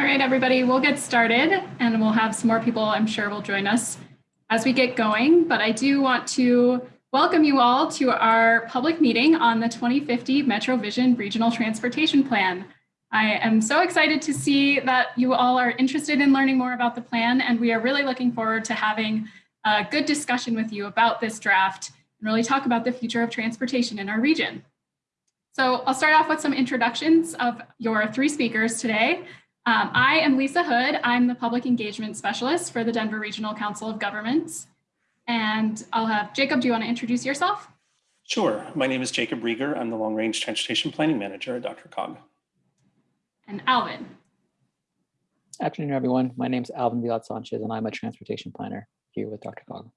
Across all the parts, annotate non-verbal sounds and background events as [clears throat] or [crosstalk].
All right, everybody, we'll get started and we'll have some more people I'm sure will join us as we get going. But I do want to welcome you all to our public meeting on the 2050 Metro Vision Regional Transportation Plan. I am so excited to see that you all are interested in learning more about the plan and we are really looking forward to having a good discussion with you about this draft and really talk about the future of transportation in our region. So I'll start off with some introductions of your three speakers today. Um, I am Lisa Hood. I'm the Public Engagement Specialist for the Denver Regional Council of Governments. And I'll have Jacob, do you want to introduce yourself? Sure. My name is Jacob Riger. I'm the Long Range Transportation Planning Manager at Dr. DRCOG. And Alvin. Afternoon, everyone. My name is Alvin Villat Sanchez, and I'm a transportation planner here with Dr. DRCOG.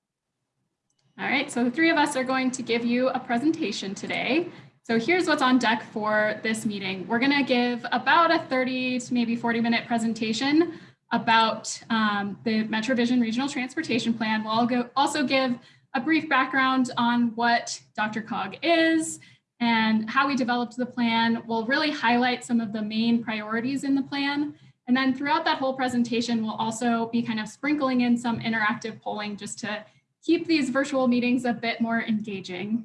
All right, so the three of us are going to give you a presentation today. So here's what's on deck for this meeting. We're gonna give about a 30 to maybe 40 minute presentation about um, the MetroVision Regional Transportation Plan. We'll go, also give a brief background on what DRCOG is and how we developed the plan. We'll really highlight some of the main priorities in the plan. And then throughout that whole presentation, we'll also be kind of sprinkling in some interactive polling just to keep these virtual meetings a bit more engaging.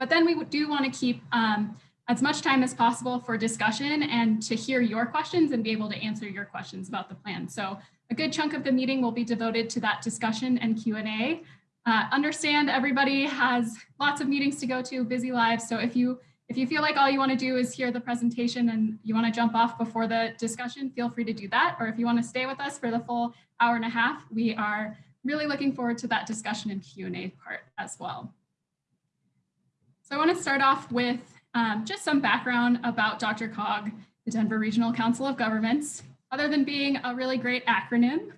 But then we do want to keep um, as much time as possible for discussion and to hear your questions and be able to answer your questions about the plan. So a good chunk of the meeting will be devoted to that discussion and Q&A. Uh, understand everybody has lots of meetings to go to, busy lives. So if you if you feel like all you want to do is hear the presentation and you want to jump off before the discussion, feel free to do that. Or if you want to stay with us for the full hour and a half, we are really looking forward to that discussion and Q&A part as well. So I want to start off with um, just some background about DRCOG, the Denver Regional Council of Governments. Other than being a really great acronym,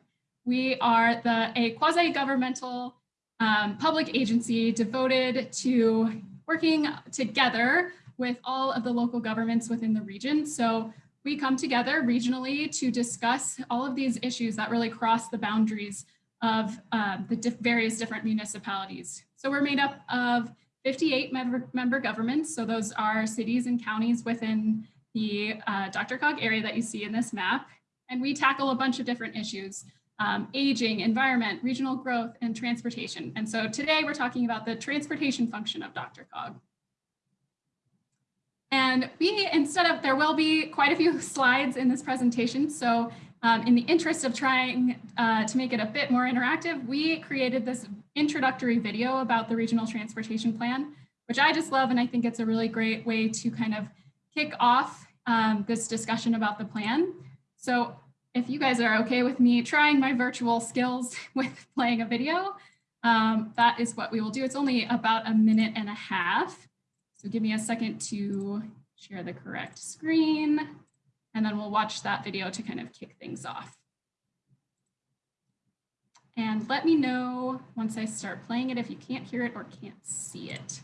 we are the a quasi-governmental um, public agency devoted to working together with all of the local governments within the region. So we come together regionally to discuss all of these issues that really cross the boundaries of uh, the diff various different municipalities. So we're made up of 58 member, member governments. So those are cities and counties within the uh, DRCOG area that you see in this map. And we tackle a bunch of different issues, um, aging, environment, regional growth, and transportation. And so today we're talking about the transportation function of DRCOG. And we, instead of, there will be quite a few [laughs] slides in this presentation. So um, in the interest of trying uh, to make it a bit more interactive, we created this introductory video about the regional transportation plan, which I just love. And I think it's a really great way to kind of kick off um, this discussion about the plan. So if you guys are okay with me trying my virtual skills [laughs] with playing a video, um, that is what we will do. It's only about a minute and a half. So give me a second to share the correct screen, and then we'll watch that video to kind of kick things off. And let me know once I start playing it if you can't hear it or can't see it.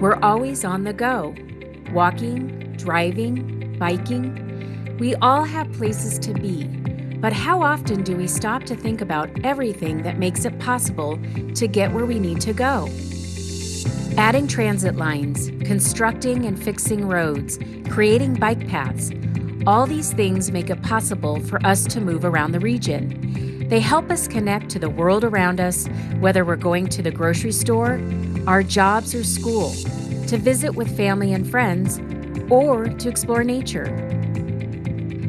We're always on the go, walking, driving, biking. We all have places to be, but how often do we stop to think about everything that makes it possible to get where we need to go? Adding transit lines, constructing and fixing roads, creating bike paths, all these things make it possible for us to move around the region. They help us connect to the world around us, whether we're going to the grocery store, our jobs, or school, to visit with family and friends, or to explore nature.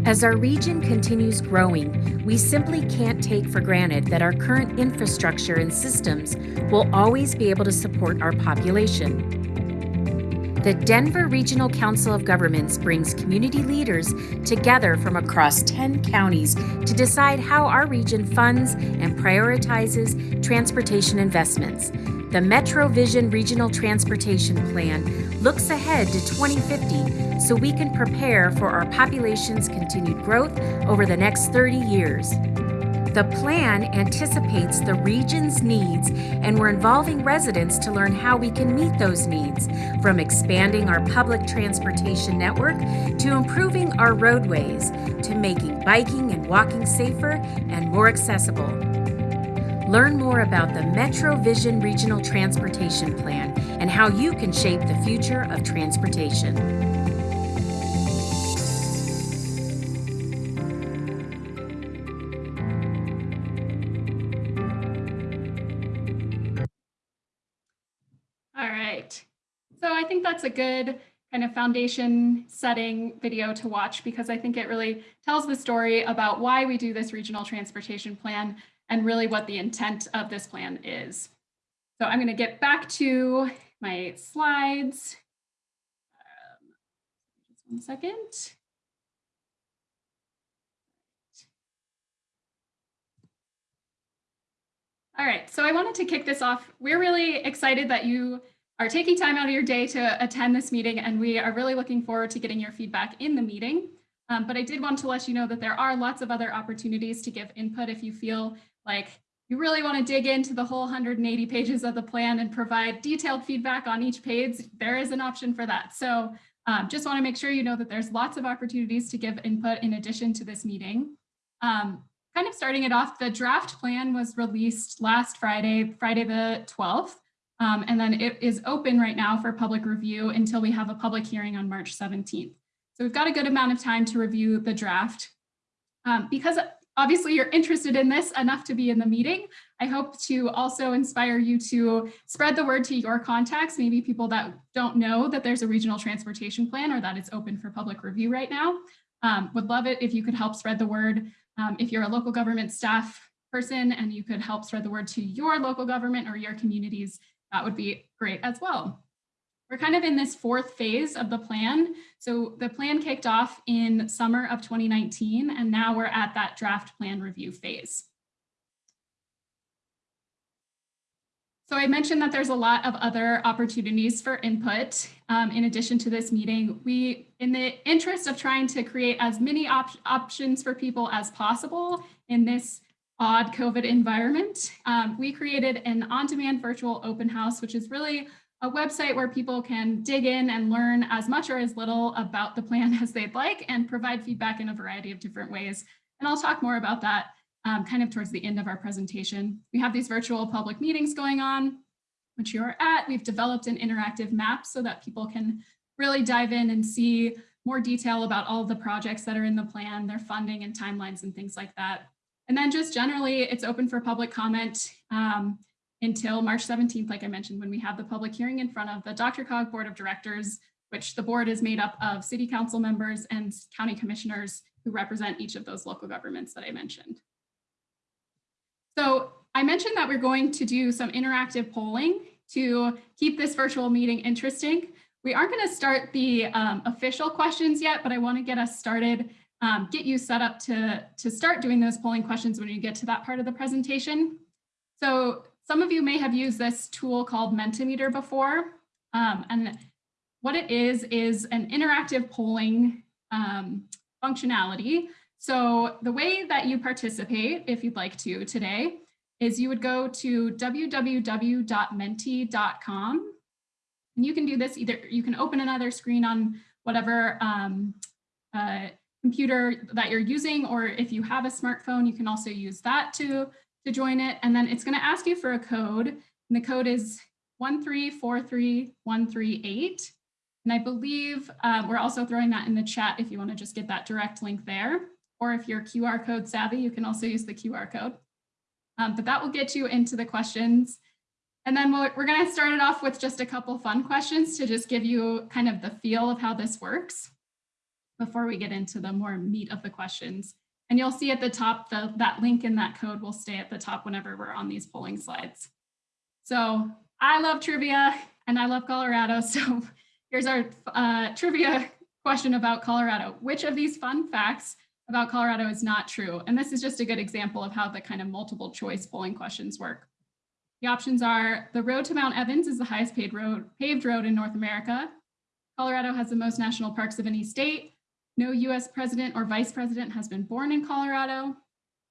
As our region continues growing, we simply can't take for granted that our current infrastructure and systems will always be able to support our population. The Denver Regional Council of Governments brings community leaders together from across 10 counties to decide how our region funds and prioritizes transportation investments. The MetroVision Regional Transportation Plan looks ahead to 2050 so we can prepare for our population's continued growth over the next 30 years. The plan anticipates the region's needs, and we're involving residents to learn how we can meet those needs, from expanding our public transportation network to improving our roadways to making biking and walking safer and more accessible. Learn more about the Metro Vision Regional Transportation Plan and how you can shape the future of transportation. Good kind of foundation setting video to watch because I think it really tells the story about why we do this regional transportation plan and really what the intent of this plan is. So I'm going to get back to my slides. Um, just one second. All right, so I wanted to kick this off. We're really excited that you are taking time out of your day to attend this meeting, and we are really looking forward to getting your feedback in the meeting. Um, but I did want to let you know that there are lots of other opportunities to give input if you feel like you really want to dig into the whole 180 pages of the plan and provide detailed feedback on each page, there is an option for that. So um, just want to make sure you know that there's lots of opportunities to give input in addition to this meeting. Um, kind of starting it off, the draft plan was released last Friday, Friday the 12th. Um, and then it is open right now for public review until we have a public hearing on March 17th. So we've got a good amount of time to review the draft. Um, because obviously you're interested in this enough to be in the meeting, I hope to also inspire you to spread the word to your contacts, maybe people that don't know that there's a regional transportation plan or that it's open for public review right now. Um, would love it if you could help spread the word. Um, if you're a local government staff person and you could help spread the word to your local government or your communities, that would be great as well. We're kind of in this fourth phase of the plan. So the plan kicked off in summer of 2019, and now we're at that draft plan review phase. So I mentioned that there's a lot of other opportunities for input. Um, in addition to this meeting, we, in the interest of trying to create as many op options for people as possible in this odd COVID environment, um, we created an on-demand virtual open house, which is really a website where people can dig in and learn as much or as little about the plan [laughs] as they'd like and provide feedback in a variety of different ways. And I'll talk more about that um, kind of towards the end of our presentation. We have these virtual public meetings going on, which you're at. We've developed an interactive map so that people can really dive in and see more detail about all the projects that are in the plan, their funding and timelines and things like that. And then just generally, it's open for public comment um, until March 17th, like I mentioned, when we have the public hearing in front of the DRCOG Board of Directors, which the board is made up of city council members and county commissioners who represent each of those local governments that I mentioned. So I mentioned that we're going to do some interactive polling to keep this virtual meeting interesting. We aren't going to start the um, official questions yet, but I want to get us started um, get you set up to, to start doing those polling questions when you get to that part of the presentation. So some of you may have used this tool called Mentimeter before. Um, and what it is, is an interactive polling um, functionality. So the way that you participate, if you'd like to today, is you would go to www.menti.com. And you can do this either, you can open another screen on whatever um, uh, computer that you're using, or if you have a smartphone, you can also use that to, to join it. And then it's gonna ask you for a code, and the code is 1343138. And I believe um, we're also throwing that in the chat if you wanna just get that direct link there. Or if you're QR code savvy, you can also use the QR code. Um, but that will get you into the questions. And then we're, we're gonna start it off with just a couple fun questions to just give you kind of the feel of how this works before we get into the more meat of the questions. And you'll see at the top, the, that link in that code will stay at the top whenever we're on these polling slides. So I love trivia and I love Colorado. [laughs] So here's our uh, trivia question about Colorado. Which of these fun facts about Colorado is not true? And this is just a good example of how the kind of multiple choice polling questions work. The options are the road to Mount Evans is the highest paved road, paved road in North America. Colorado has the most national parks of any state. No US president or vice president has been born in Colorado,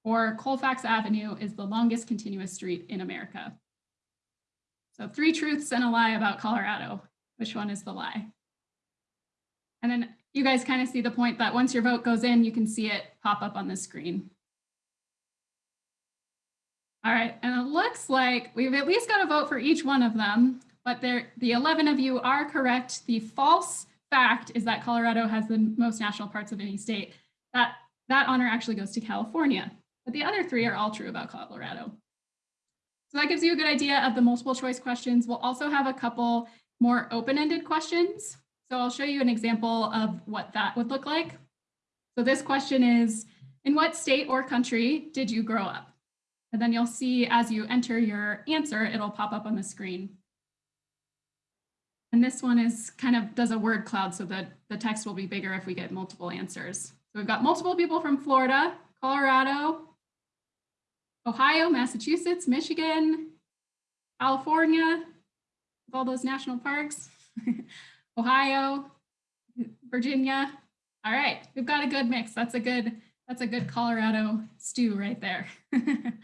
or Colfax Avenue is the longest continuous street in America. So three truths and a lie about Colorado. Which one is the lie? And then you guys kind of see the point that once your vote goes in, you can see it pop up on the screen. All right, and it looks like we've at least got a vote for each one of them, but there, the 11 of you are correct. The false fact is that Colorado has the most national parks of any state. That, that honor actually goes to California, but the other three are all true about Colorado. So that gives you a good idea of the multiple choice questions. We'll also have a couple more open-ended questions. So I'll show you an example of what that would look like. So this question is, in what state or country did you grow up? And then you'll see as you enter your answer, it'll pop up on the screen. And this one is kind of does a word cloud so that the text will be bigger if we get multiple answers. So we've got multiple people from Florida, Colorado, Ohio, Massachusetts, Michigan, California, with all those national parks, [laughs] Ohio, Virginia. All right, we've got a good mix. That's a good, that's a good Colorado stew right there. [laughs]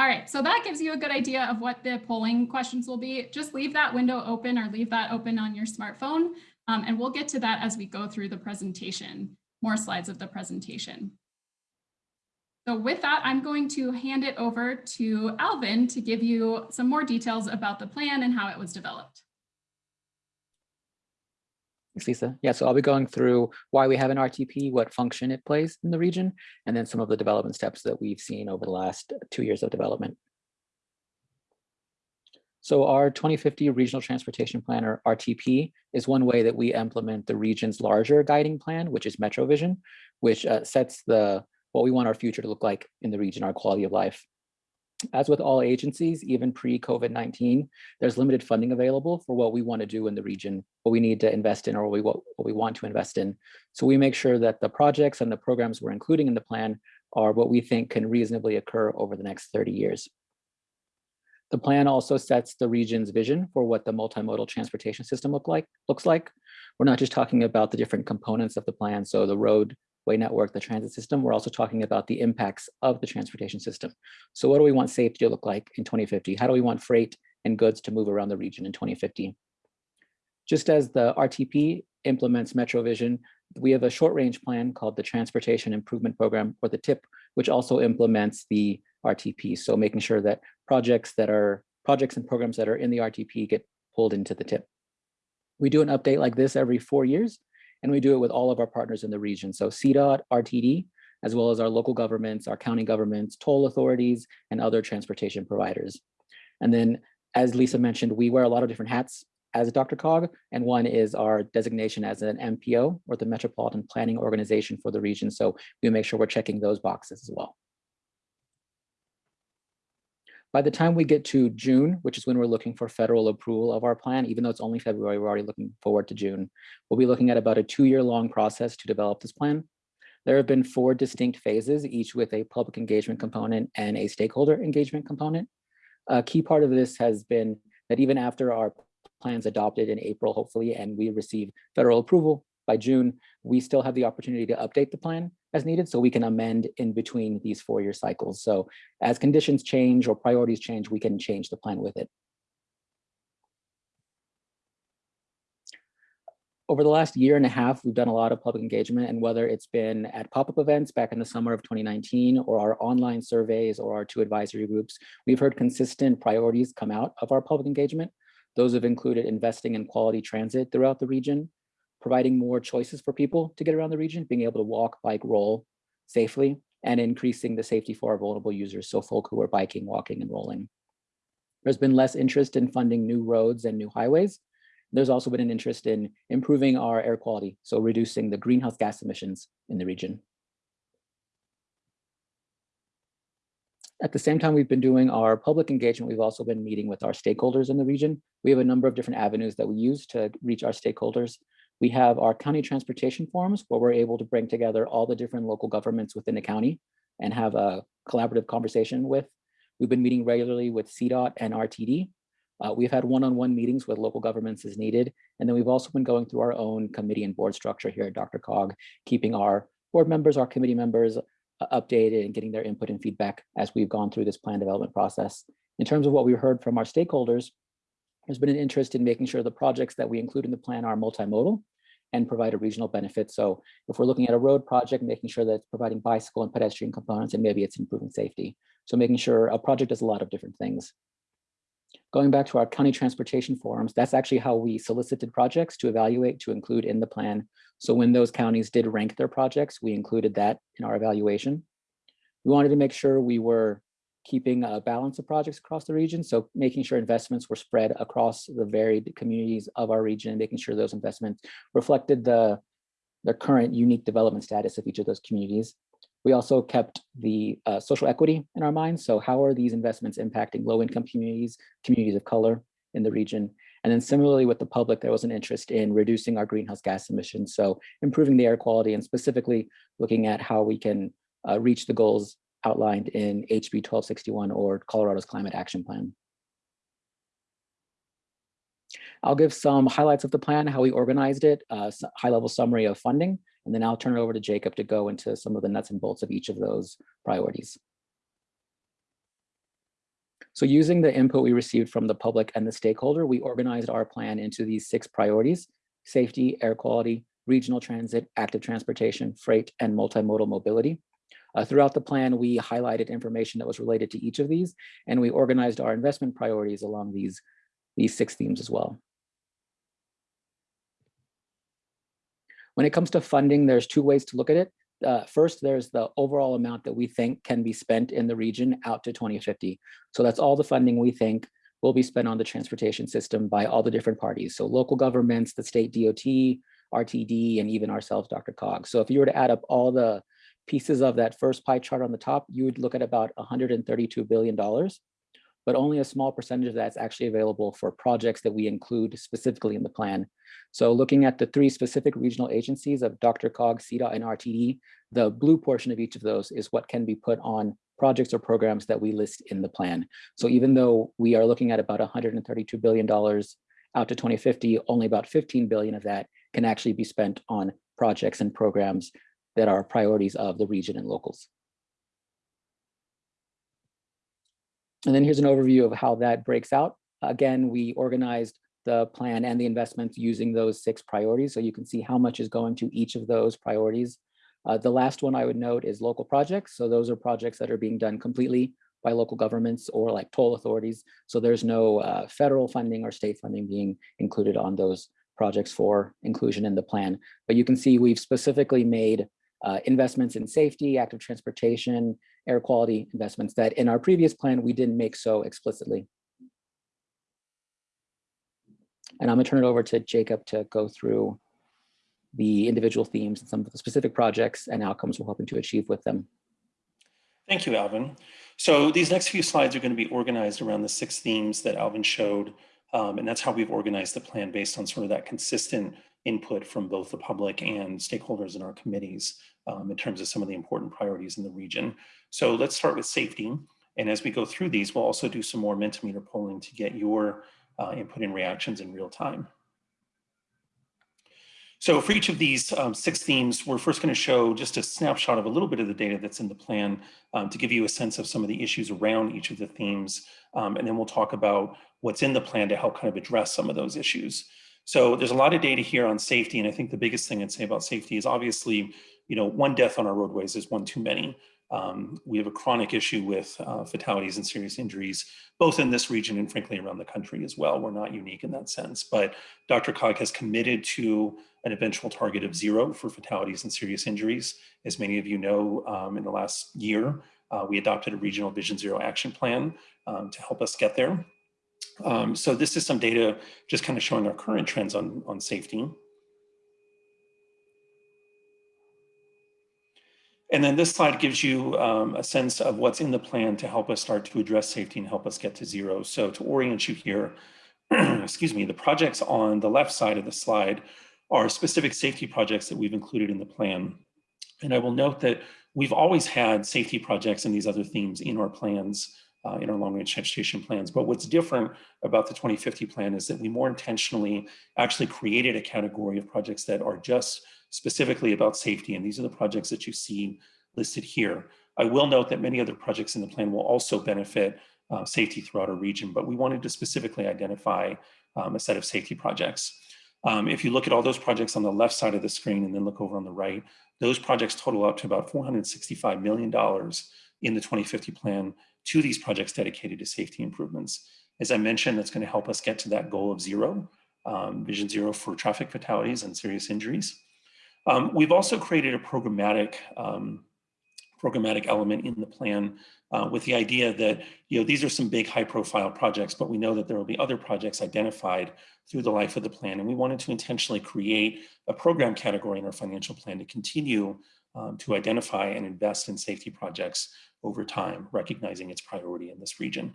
All right, so that gives you a good idea of what the polling questions will be. Just leave that window open or leave that open on your smartphone, um, and we'll get to that as we go through the presentation, more slides of the presentation. So with that, I'm going to hand it over to Alvin to give you some more details about the plan and how it was developed. Thanks, Lisa. Yeah, so I'll be going through why we have an RTP, what function it plays in the region, and then some of the development steps that we've seen over the last two years of development. So our 2050 Regional Transportation Plan, or RTP, is one way that we implement the region's larger guiding plan, which is MetroVision, which uh, sets the what we want our future to look like in the region, our quality of life. As with all agencies, even pre-COVID-19, there's limited funding available for what we want to do in the region, what we need to invest in or what we, what, what we want to invest in. So we make sure that the projects and the programs we're including in the plan are what we think can reasonably occur over the next 30 years. The plan also sets the region's vision for what the multimodal transportation system look like, looks like. We're not just talking about the different components of the plan, so the road, way network, the transit system, we're also talking about the impacts of the transportation system. So what do we want safety to look like in 2050? How do we want freight and goods to move around the region in 2050? Just as the RTP implements MetroVision, we have a short range plan called the Transportation Improvement Program or the TIP, which also implements the RTP. So making sure that projects that are projects and programs that are in the RTP get pulled into the TIP. We do an update like this every four years and we do it with all of our partners in the region. So CDOT, RTD, as well as our local governments, our county governments, toll authorities, and other transportation providers. And then, as Lisa mentioned, we wear a lot of different hats as DRCOG, and one is our designation as an MPO, or the Metropolitan Planning Organization for the region. So we make sure we're checking those boxes as well. By the time we get to June, which is when we're looking for federal approval of our plan, even though it's only February, we're already looking forward to June. We'll be looking at about a two-year long process to develop this plan. There have been four distinct phases, each with a public engagement component and a stakeholder engagement component. A key part of this has been that even after our plans adopted in April, hopefully, and we receive federal approval by June, we still have the opportunity to update the plan as needed so we can amend in between these four-year cycles. So as conditions change or priorities change, we can change the plan with it. Over the last year and a half, we've done a lot of public engagement and whether it's been at pop-up events back in the summer of 2019 or our online surveys or our two advisory groups, we've heard consistent priorities come out of our public engagement. Those have included investing in quality transit throughout the region, providing more choices for people to get around the region, being able to walk, bike, roll safely, and increasing the safety for our vulnerable users, so folk who are biking, walking, and rolling. There's been less interest in funding new roads and new highways. There's also been an interest in improving our air quality, so reducing the greenhouse gas emissions in the region. At the same time we've been doing our public engagement, we've also been meeting with our stakeholders in the region. We have a number of different avenues that we use to reach our stakeholders. We have our county transportation forums where we're able to bring together all the different local governments within the county and have a collaborative conversation with. We've been meeting regularly with CDOT and RTD. Uh, we've had one-on-one -on -one meetings with local governments as needed. And then we've also been going through our own committee and board structure here at DRCOG, keeping our board members, our committee members uh, updated and getting their input and feedback as we've gone through this plan development process. In terms of what we heard from our stakeholders, there's been an interest in making sure the projects that we include in the plan are multimodal and provide a regional benefit. So if we're looking at a road project, making sure that it's providing bicycle and pedestrian components, and maybe it's improving safety. So making sure a project does a lot of different things. Going back to our county transportation forums, that's actually how we solicited projects to evaluate to include in the plan. So when those counties did rank their projects, we included that in our evaluation. We wanted to make sure we were keeping a balance of projects across the region. So making sure investments were spread across the varied communities of our region, making sure those investments reflected the, the current unique development status of each of those communities. We also kept the uh, social equity in our minds. So how are these investments impacting low income communities, communities of color in the region? And then similarly with the public, there was an interest in reducing our greenhouse gas emissions. So improving the air quality and specifically looking at how we can uh, reach the goals outlined in HB 1261 or Colorado's Climate Action Plan. I'll give some highlights of the plan, how we organized it, uh, high level summary of funding, and then I'll turn it over to Jacob to go into some of the nuts and bolts of each of those priorities. So using the input we received from the public and the stakeholder, we organized our plan into these six priorities, safety, air quality, regional transit, active transportation, freight, and multimodal mobility. Uh, throughout the plan, we highlighted information that was related to each of these, and we organized our investment priorities along these, these six themes as well. When it comes to funding, there's two ways to look at it. Uh, first, there's the overall amount that we think can be spent in the region out to 2050. So that's all the funding we think will be spent on the transportation system by all the different parties. So local governments, the state DOT, RTD, and even ourselves, DRCOG. So if you were to add up all the pieces of that first pie chart on the top, you would look at about $132 billion, but only a small percentage of that's actually available for projects that we include specifically in the plan. So looking at the three specific regional agencies of DRCOG, CDOT, and RTD, the blue portion of each of those is what can be put on projects or programs that we list in the plan. So even though we are looking at about $132 billion out to 2050, only about 15 billion of that can actually be spent on projects and programs that are priorities of the region and locals. And then here's an overview of how that breaks out. Again, we organized the plan and the investments using those six priorities. So you can see how much is going to each of those priorities. Uh, the last one I would note is local projects. So those are projects that are being done completely by local governments or like toll authorities. So there's no uh, federal funding or state funding being included on those projects for inclusion in the plan. But you can see we've specifically made uh, investments in safety, active transportation, air quality investments that in our previous plan, we didn't make so explicitly. And I'm gonna turn it over to Jacob to go through the individual themes and some of the specific projects and outcomes we're hoping to achieve with them. Thank you, Alvin. So these next few slides are going to be organized around the six themes that Alvin showed. Um, and that's how we've organized the plan based on sort of that consistent input from both the public and stakeholders in our committees um, in terms of some of the important priorities in the region. So let's start with safety. And as we go through these, we'll also do some more Mentimeter polling to get your uh, input and reactions in real time. So for each of these um, six themes, we're first going to show just a snapshot of a little bit of the data that's in the plan um, to give you a sense of some of the issues around each of the themes. Um, and then we'll talk about what's in the plan to help kind of address some of those issues. So there's a lot of data here on safety. And I think the biggest thing I'd say about safety is obviously, you know, one death on our roadways is one too many. Um, we have a chronic issue with uh, fatalities and serious injuries, both in this region and frankly around the country as well. We're not unique in that sense, but DRCOG has committed to an eventual target of zero for fatalities and serious injuries. As many of you know, um, in the last year, uh, we adopted a regional Vision Zero action plan um, to help us get there. Um, so this is some data just kind of showing our current trends on, on safety. And then this slide gives you um, a sense of what's in the plan to help us start to address safety and help us get to zero. So to orient you here, [clears throat] excuse me, the projects on the left side of the slide are specific safety projects that we've included in the plan. And I will note that we've always had safety projects and these other themes in our plans, uh, in our long range transportation plans. But what's different about the 2050 plan is that we more intentionally actually created a category of projects that are just specifically about safety. And these are the projects that you see listed here. I will note that many other projects in the plan will also benefit uh, safety throughout our region, but we wanted to specifically identify um, a set of safety projects. Um, if you look at all those projects on the left side of the screen and then look over on the right, those projects total up to about $465 million in the 2050 plan to these projects dedicated to safety improvements. As I mentioned, that's going to help us get to that goal of zero, um, vision zero for traffic fatalities and serious injuries. Um, we've also created a programmatic um, programmatic element in the plan uh, with the idea that you know these are some big high profile projects, but we know that there will be other projects identified through the life of the plan. And we wanted to intentionally create a program category in our financial plan to continue um, to identify and invest in safety projects over time, recognizing its priority in this region.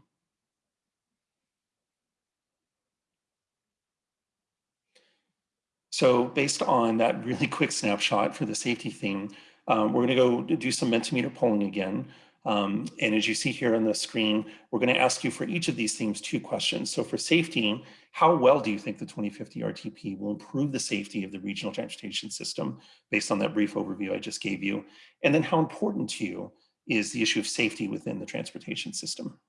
So based on that really quick snapshot for the safety theme, um, we're going to go do some Mentimeter polling again. Um, and as you see here on the screen, we're going to ask you for each of these themes two questions. So for safety, how well do you think the 2050 RTP will improve the safety of the regional transportation system based on that brief overview I just gave you? And then how important to you is the issue of safety within the transportation system?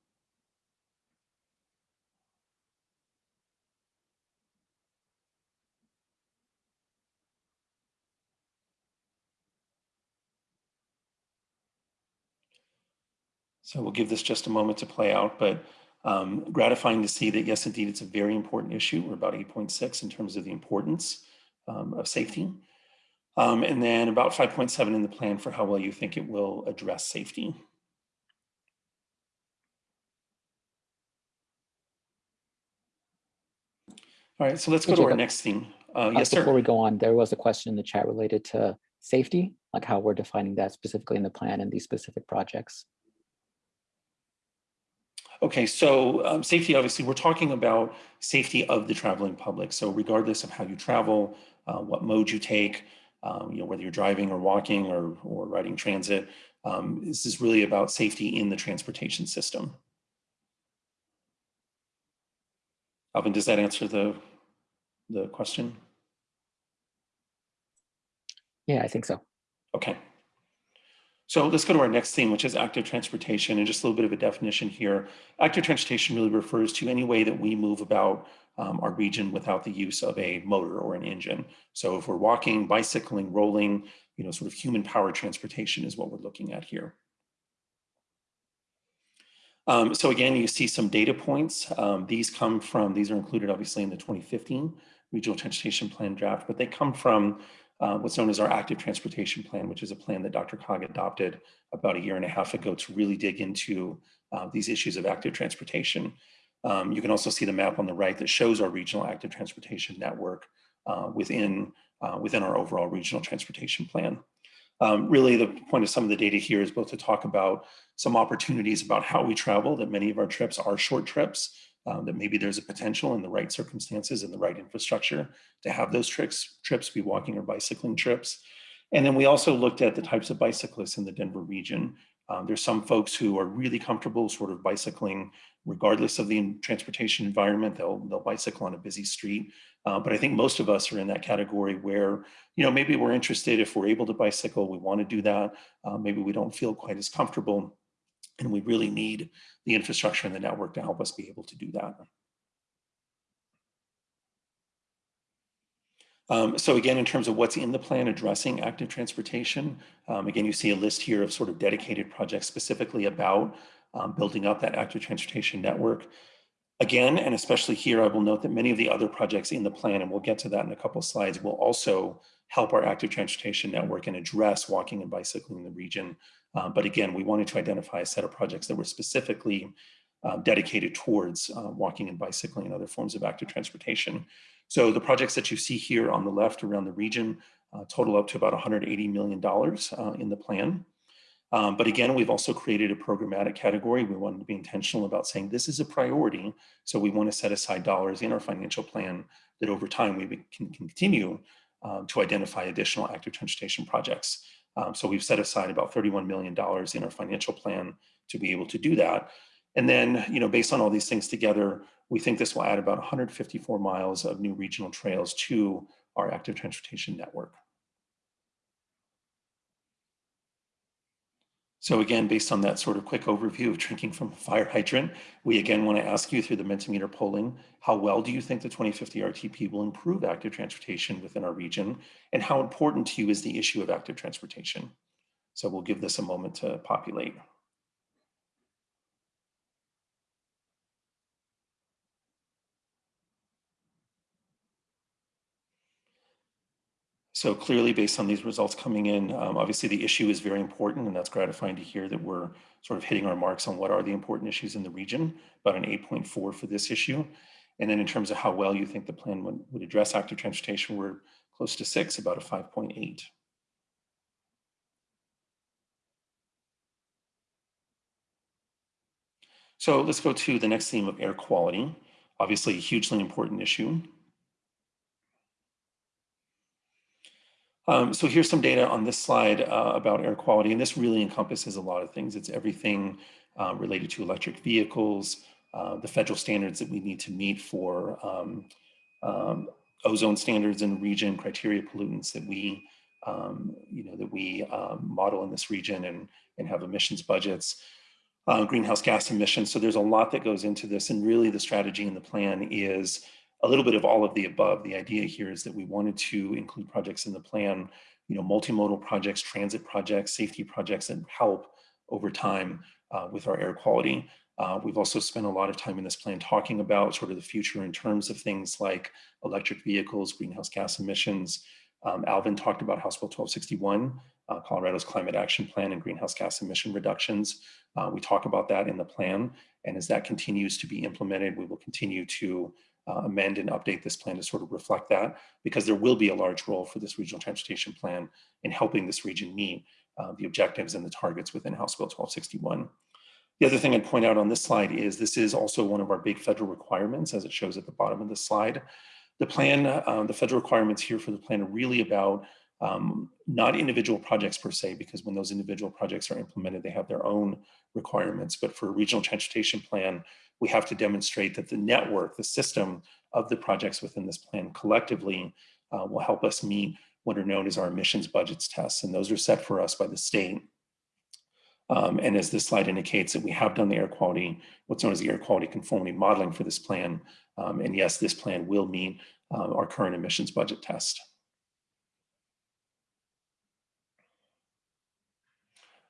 So we'll give this just a moment to play out, but um, gratifying to see that, yes, indeed, it's a very important issue. We're about 8.6 in terms of the importance um, of safety. Um, and then about 5.7 in the plan for how well you think it will address safety. All right, so let's go to our next theme. Uh, yes, Before sir. we go on, there was a question in the chat related to safety, like how we're defining that specifically in the plan and these specific projects. Okay, so um, safety, obviously, we're talking about safety of the traveling public. So regardless of how you travel, uh, what mode you take, um, you know, whether you're driving or walking or, or riding transit, um, this is really about safety in the transportation system. Alvin, does that answer the, the question? Yeah, I think so. Okay. So let's go to our next theme, which is active transportation, and just a little bit of a definition here. Active transportation really refers to any way that we move about um, our region without the use of a motor or an engine. So if we're walking, bicycling, rolling, you know, sort of human powered transportation is what we're looking at here. Um, so again, you see some data points. Um, these come from, these are included obviously in the 2015 Regional Transportation Plan draft, but they come from uh, what's known as our active transportation plan, which is a plan that DRCOG adopted about a year and a half ago to really dig into uh, these issues of active transportation. Um, you can also see the map on the right that shows our regional active transportation network uh, within, uh, within our overall regional transportation plan. Um, really, the point of some of the data here is both to talk about some opportunities about how we travel, that many of our trips are short trips, um, that maybe there's a potential in the right circumstances and the right infrastructure to have those trips, trips be walking or bicycling trips. And then we also looked at the types of bicyclists in the Denver region. Um, there's some folks who are really comfortable sort of bicycling regardless of the transportation environment, they'll, they'll bicycle on a busy street. Uh, but I think most of us are in that category where, you know, maybe we're interested if we're able to bicycle, we want to do that. Uh, maybe we don't feel quite as comfortable and we really need the infrastructure and the network to help us be able to do that. Um, so again, in terms of what's in the plan addressing active transportation, um, again, you see a list here of sort of dedicated projects specifically about um, building up that active transportation network. Again, and especially here, I will note that many of the other projects in the plan, and we'll get to that in a couple of slides, will also help our active transportation network and address walking and bicycling in the region uh, but again, we wanted to identify a set of projects that were specifically uh, dedicated towards uh, walking and bicycling and other forms of active transportation. So the projects that you see here on the left around the region uh, total up to about $180 million uh, in the plan. Um, but again, we've also created a programmatic category. We wanted to be intentional about saying this is a priority. So we want to set aside dollars in our financial plan that over time we can continue um, to identify additional active transportation projects. Um, so we've set aside about $31 million in our financial plan to be able to do that. And then, you know, based on all these things together, we think this will add about 154 miles of new regional trails to our active transportation network. So again, based on that sort of quick overview of drinking from a fire hydrant, we again want to ask you through the Mentimeter polling, how well do you think the 2050 RTP will improve active transportation within our region? And how important to you is the issue of active transportation? So we'll give this a moment to populate. So clearly based on these results coming in, um, obviously the issue is very important and that's gratifying to hear that we're sort of hitting our marks on what are the important issues in the region, about an 8.4 for this issue. And then in terms of how well you think the plan would, would address active transportation, we're close to six, about a 5.8. So let's go to the next theme of air quality, obviously a hugely important issue. Um, so here's some data on this slide uh, about air quality, and this really encompasses a lot of things. It's everything uh, related to electric vehicles, uh, the federal standards that we need to meet for um, um, ozone standards in the region, criteria pollutants that we, um, you know, that we um, model in this region and, and have emissions budgets, uh, greenhouse gas emissions. So there's a lot that goes into this, and really the strategy and the plan is a little bit of all of the above. The idea here is that we wanted to include projects in the plan, you know, multimodal projects, transit projects, safety projects that help over time uh, with our air quality. Uh, we've also spent a lot of time in this plan talking about sort of the future in terms of things like electric vehicles, greenhouse gas emissions. Um, Alvin talked about House Bill 1261, uh, Colorado's climate action plan and greenhouse gas emission reductions. Uh, we talk about that in the plan. And as that continues to be implemented, we will continue to uh, amend and update this plan to sort of reflect that because there will be a large role for this regional transportation plan in helping this region meet uh, the objectives and the targets within House Bill 1261. The other thing I'd point out on this slide is this is also one of our big federal requirements as it shows at the bottom of the slide. The plan, uh, the federal requirements here for the plan are really about um, not individual projects per se, because when those individual projects are implemented, they have their own requirements. But for a regional transportation plan, we have to demonstrate that the network, the system of the projects within this plan collectively uh, will help us meet what are known as our emissions budgets tests. And those are set for us by the state. Um, and as this slide indicates that we have done the air quality, what's known as the air quality conformity modeling for this plan. Um, and yes, this plan will meet uh, our current emissions budget test.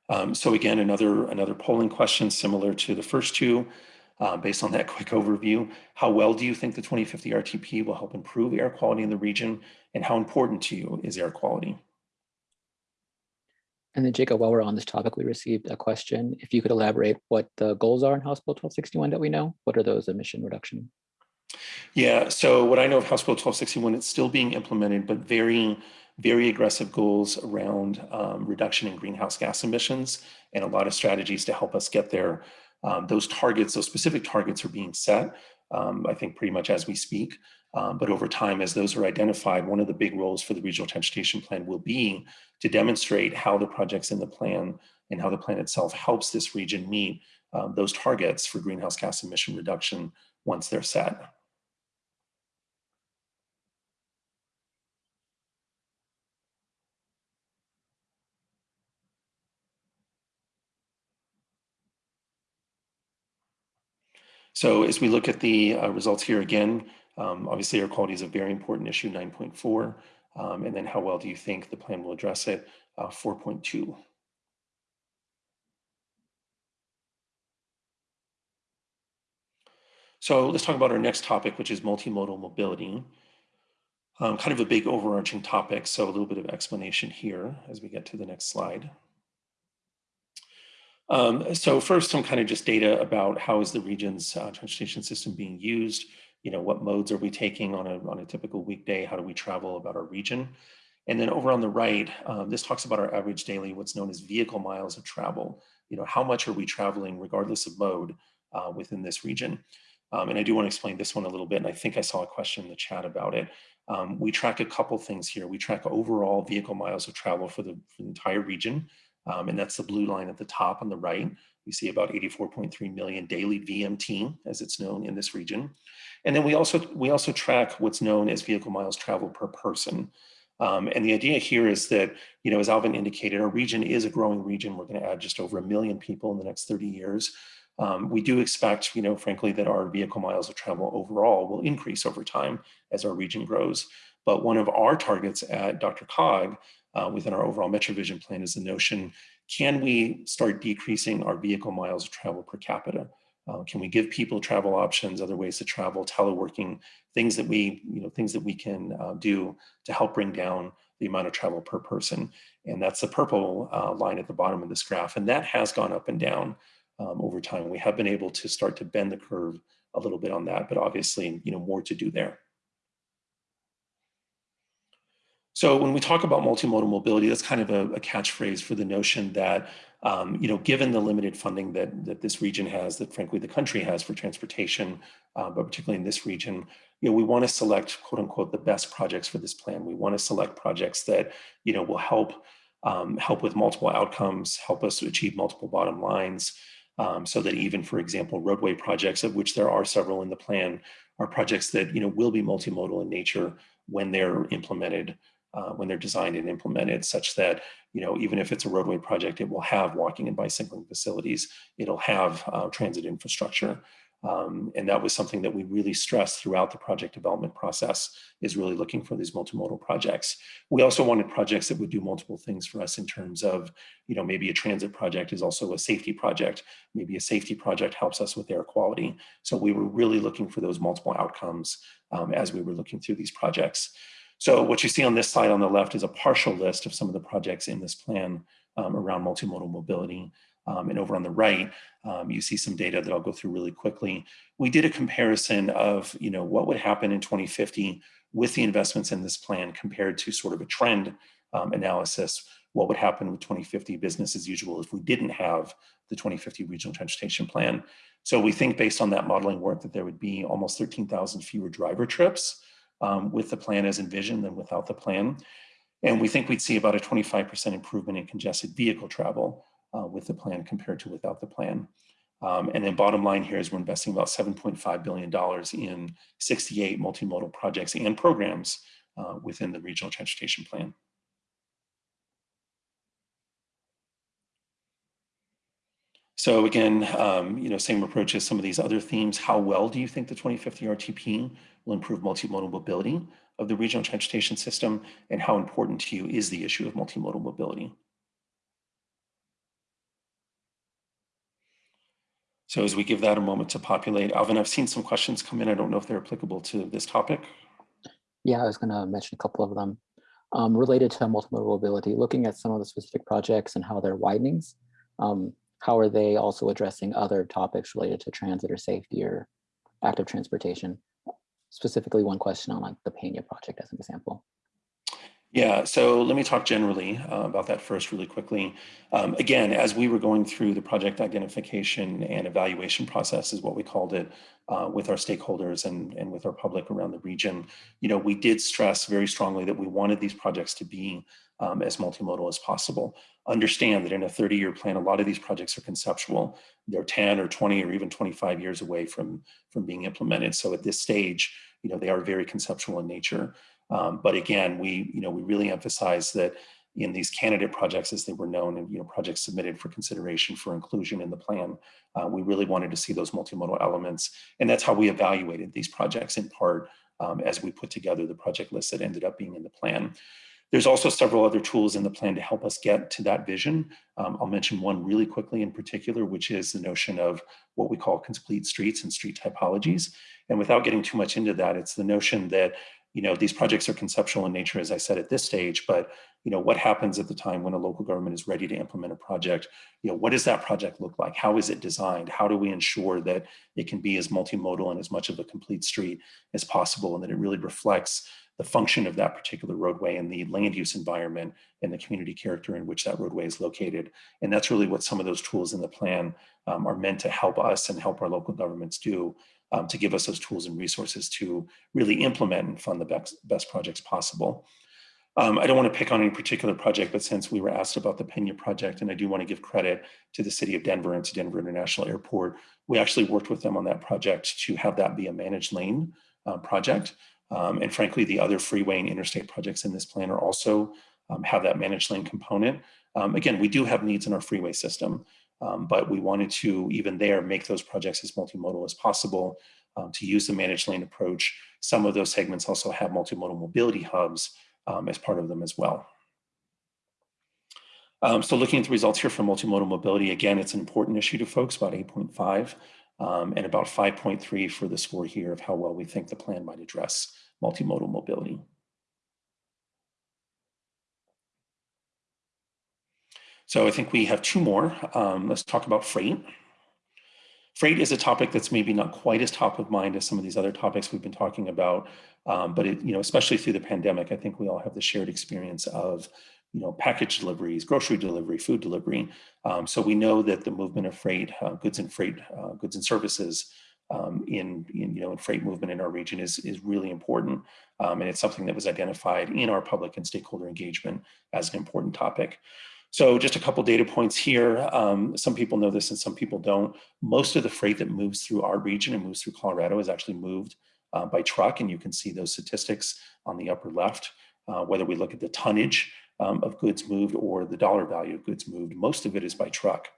Um, so again, another, another polling question similar to the first two. Uh, based on that [laughs] quick overview, how well do you think the 2050 RTP will help improve air quality in the region and how important to you is air quality? And then Jacob, while we're on this topic, we received a question. If you could elaborate what the goals are in House Bill 1261 that we know, what are those emission reduction? Yeah, so what I know of House Bill 1261, it's still being implemented, but very, very aggressive goals around um, reduction in greenhouse gas emissions and a lot of strategies to help us get there. Um, those targets, those specific targets are being set, um, I think pretty much as we speak. Um, but over time, as those are identified, one of the big roles for the regional transportation plan will be to demonstrate how the projects in the plan and how the plan itself helps this region meet um, those targets for greenhouse gas emission reduction once they're set. So as we look at the uh, results here again, um, obviously air quality is a very important issue, 9.4. Um, and then how well do you think the plan will address it? Uh, 4.2. So let's talk about our next topic, which is multimodal mobility. Um, kind of a big overarching topic, so a little bit of explanation here as we get to the next slide. Um, so first, some kind of just data about how is the region's uh, transportation system being used? You know, what modes are we taking on a, on a typical weekday? How do we travel about our region? And then over on the right, um, this talks about our average daily, what's known as vehicle miles of travel. You know, how much are we traveling regardless of mode uh, within this region? Um, and I do want to explain this one a little bit, and I think I saw a question in the chat about it. Um, we track a couple things here. We track overall vehicle miles of travel for the, for the entire region. Um, and that's the blue line at the top on the right. We see about 84.3 million daily VMT, as it's known in this region. And then we also we also track what's known as vehicle miles traveled per person. Um, and the idea here is that, you know, as Alvin indicated, our region is a growing region. We're going to add just over a million people in the next 30 years. Um, we do expect, you know, frankly, that our vehicle miles of travel overall will increase over time as our region grows. But one of our targets at DRCOG uh, within our overall MetroVision plan is the notion, can we start decreasing our vehicle miles of travel per capita? Uh, can we give people travel options, other ways to travel, teleworking, things that we, you know, things that we can uh, do to help bring down the amount of travel per person. And that's the purple uh, line at the bottom of this graph. And that has gone up and down um, over time. We have been able to start to bend the curve a little bit on that, but obviously, you know, more to do there. So when we talk about multimodal mobility, that's kind of a, a catchphrase for the notion that, um, you know, given the limited funding that, that this region has, that frankly the country has for transportation, uh, but particularly in this region, you know, we want to select quote unquote the best projects for this plan. We want to select projects that, you know, will help um, help with multiple outcomes, help us to achieve multiple bottom lines, um, so that even, for example, roadway projects, of which there are several in the plan, are projects that you know will be multimodal in nature when they're implemented uh, when they're designed and implemented such that, you know, even if it's a roadway project, it will have walking and bicycling facilities, it'll have uh, transit infrastructure. Um, and that was something that we really stressed throughout the project development process is really looking for these multimodal projects. We also wanted projects that would do multiple things for us in terms of, you know, maybe a transit project is also a safety project. Maybe a safety project helps us with air quality. So we were really looking for those multiple outcomes um, as we were looking through these projects. So what you see on this slide on the left is a partial list of some of the projects in this plan um, around multimodal mobility. Um, and over on the right, um, you see some data that I'll go through really quickly. We did a comparison of, you know, what would happen in 2050 with the investments in this plan compared to sort of a trend um, analysis. What would happen with 2050 business as usual if we didn't have the 2050 regional transportation plan? So we think based on that modeling work that there would be almost 13,000 fewer driver trips um, with the plan as envisioned than without the plan. And we think we'd see about a 25% improvement in congested vehicle travel uh, with the plan compared to without the plan. Um, and then bottom line here is we're investing about $7.5 billion in 68 multimodal projects and programs uh, within the regional transportation plan. So again, um, you know, same approach as some of these other themes. How well do you think the 2050 RTP will improve multimodal mobility of the regional transportation system? And how important to you is the issue of multimodal mobility? So as we give that a moment to populate, Alvin, I've seen some questions come in. I don't know if they're applicable to this topic. Yeah, I was going to mention a couple of them um, related to multimodal mobility, looking at some of the specific projects and how they're widenings. Um, how are they also addressing other topics related to transit or safety or active transportation? Specifically, one question on like the Pena project as an example. Yeah, so let me talk generally uh, about that first really quickly. Um, again, as we were going through the project identification and evaluation process is what we called it uh, with our stakeholders and, and with our public around the region, you know, we did stress very strongly that we wanted these projects to be um, as multimodal as possible. Understand that in a 30 year plan, a lot of these projects are conceptual. They're 10 or 20 or even 25 years away from, from being implemented. So at this stage, you know, they are very conceptual in nature. Um, but again, we, you know, we really emphasize that in these candidate projects as they were known and you know projects submitted for consideration for inclusion in the plan uh, we really wanted to see those multimodal elements and that's how we evaluated these projects in part um, as we put together the project list that ended up being in the plan there's also several other tools in the plan to help us get to that vision. Um, I'll mention one really quickly in particular, which is the notion of what we call complete streets and street typologies. And without getting too much into that, it's the notion that you know these projects are conceptual in nature, as I said at this stage, but you know what happens at the time when a local government is ready to implement a project? You know what does that project look like? How is it designed? How do we ensure that it can be as multimodal and as much of a complete street as possible, and that it really reflects the function of that particular roadway and the land use environment and the community character in which that roadway is located. And that's really what some of those tools in the plan um, are meant to help us and help our local governments do um, to give us those tools and resources to really implement and fund the best, best projects possible. Um, I don't want to pick on any particular project, but since we were asked about the Pena project, and I do want to give credit to the city of Denver and to Denver International Airport, we actually worked with them on that project to have that be a managed lane uh, project Um, and frankly, the other freeway and interstate projects in this plan are also um, have that managed lane component. Um, again, we do have needs in our freeway system, um, but we wanted to, even there, make those projects as multimodal as possible um, to use the managed lane approach. Some of those segments also have multimodal mobility hubs as part of them as well. Um, so looking at the results here for multimodal mobility, again, it's an important issue to folks, about 8.5 um, and about 5.3 for the score here of how well we think the plan might address multimodal mobility. So I think we have two more. Um, let's talk about freight. Freight is a topic that's maybe not quite as top of mind as some of these other topics we've been talking about, um, but it, you know, especially through the pandemic, I think we all have the shared experience of, you know, package deliveries, grocery delivery, food delivery. Um, so we know that the movement of freight, uh, goods and freight, uh, goods and services um, in, in, you know, in freight movement in our region is, is really important. Um, and it's something that was identified in our public and stakeholder engagement as an important topic. So just a couple data points here. Um, some people know this and some people don't. Most of the freight that moves through our region and moves through Colorado is actually moved uh, by truck. And you can see those statistics on the upper left, uh, whether we look at the tonnage um, of goods moved or the dollar value of goods moved, most of it is by truck.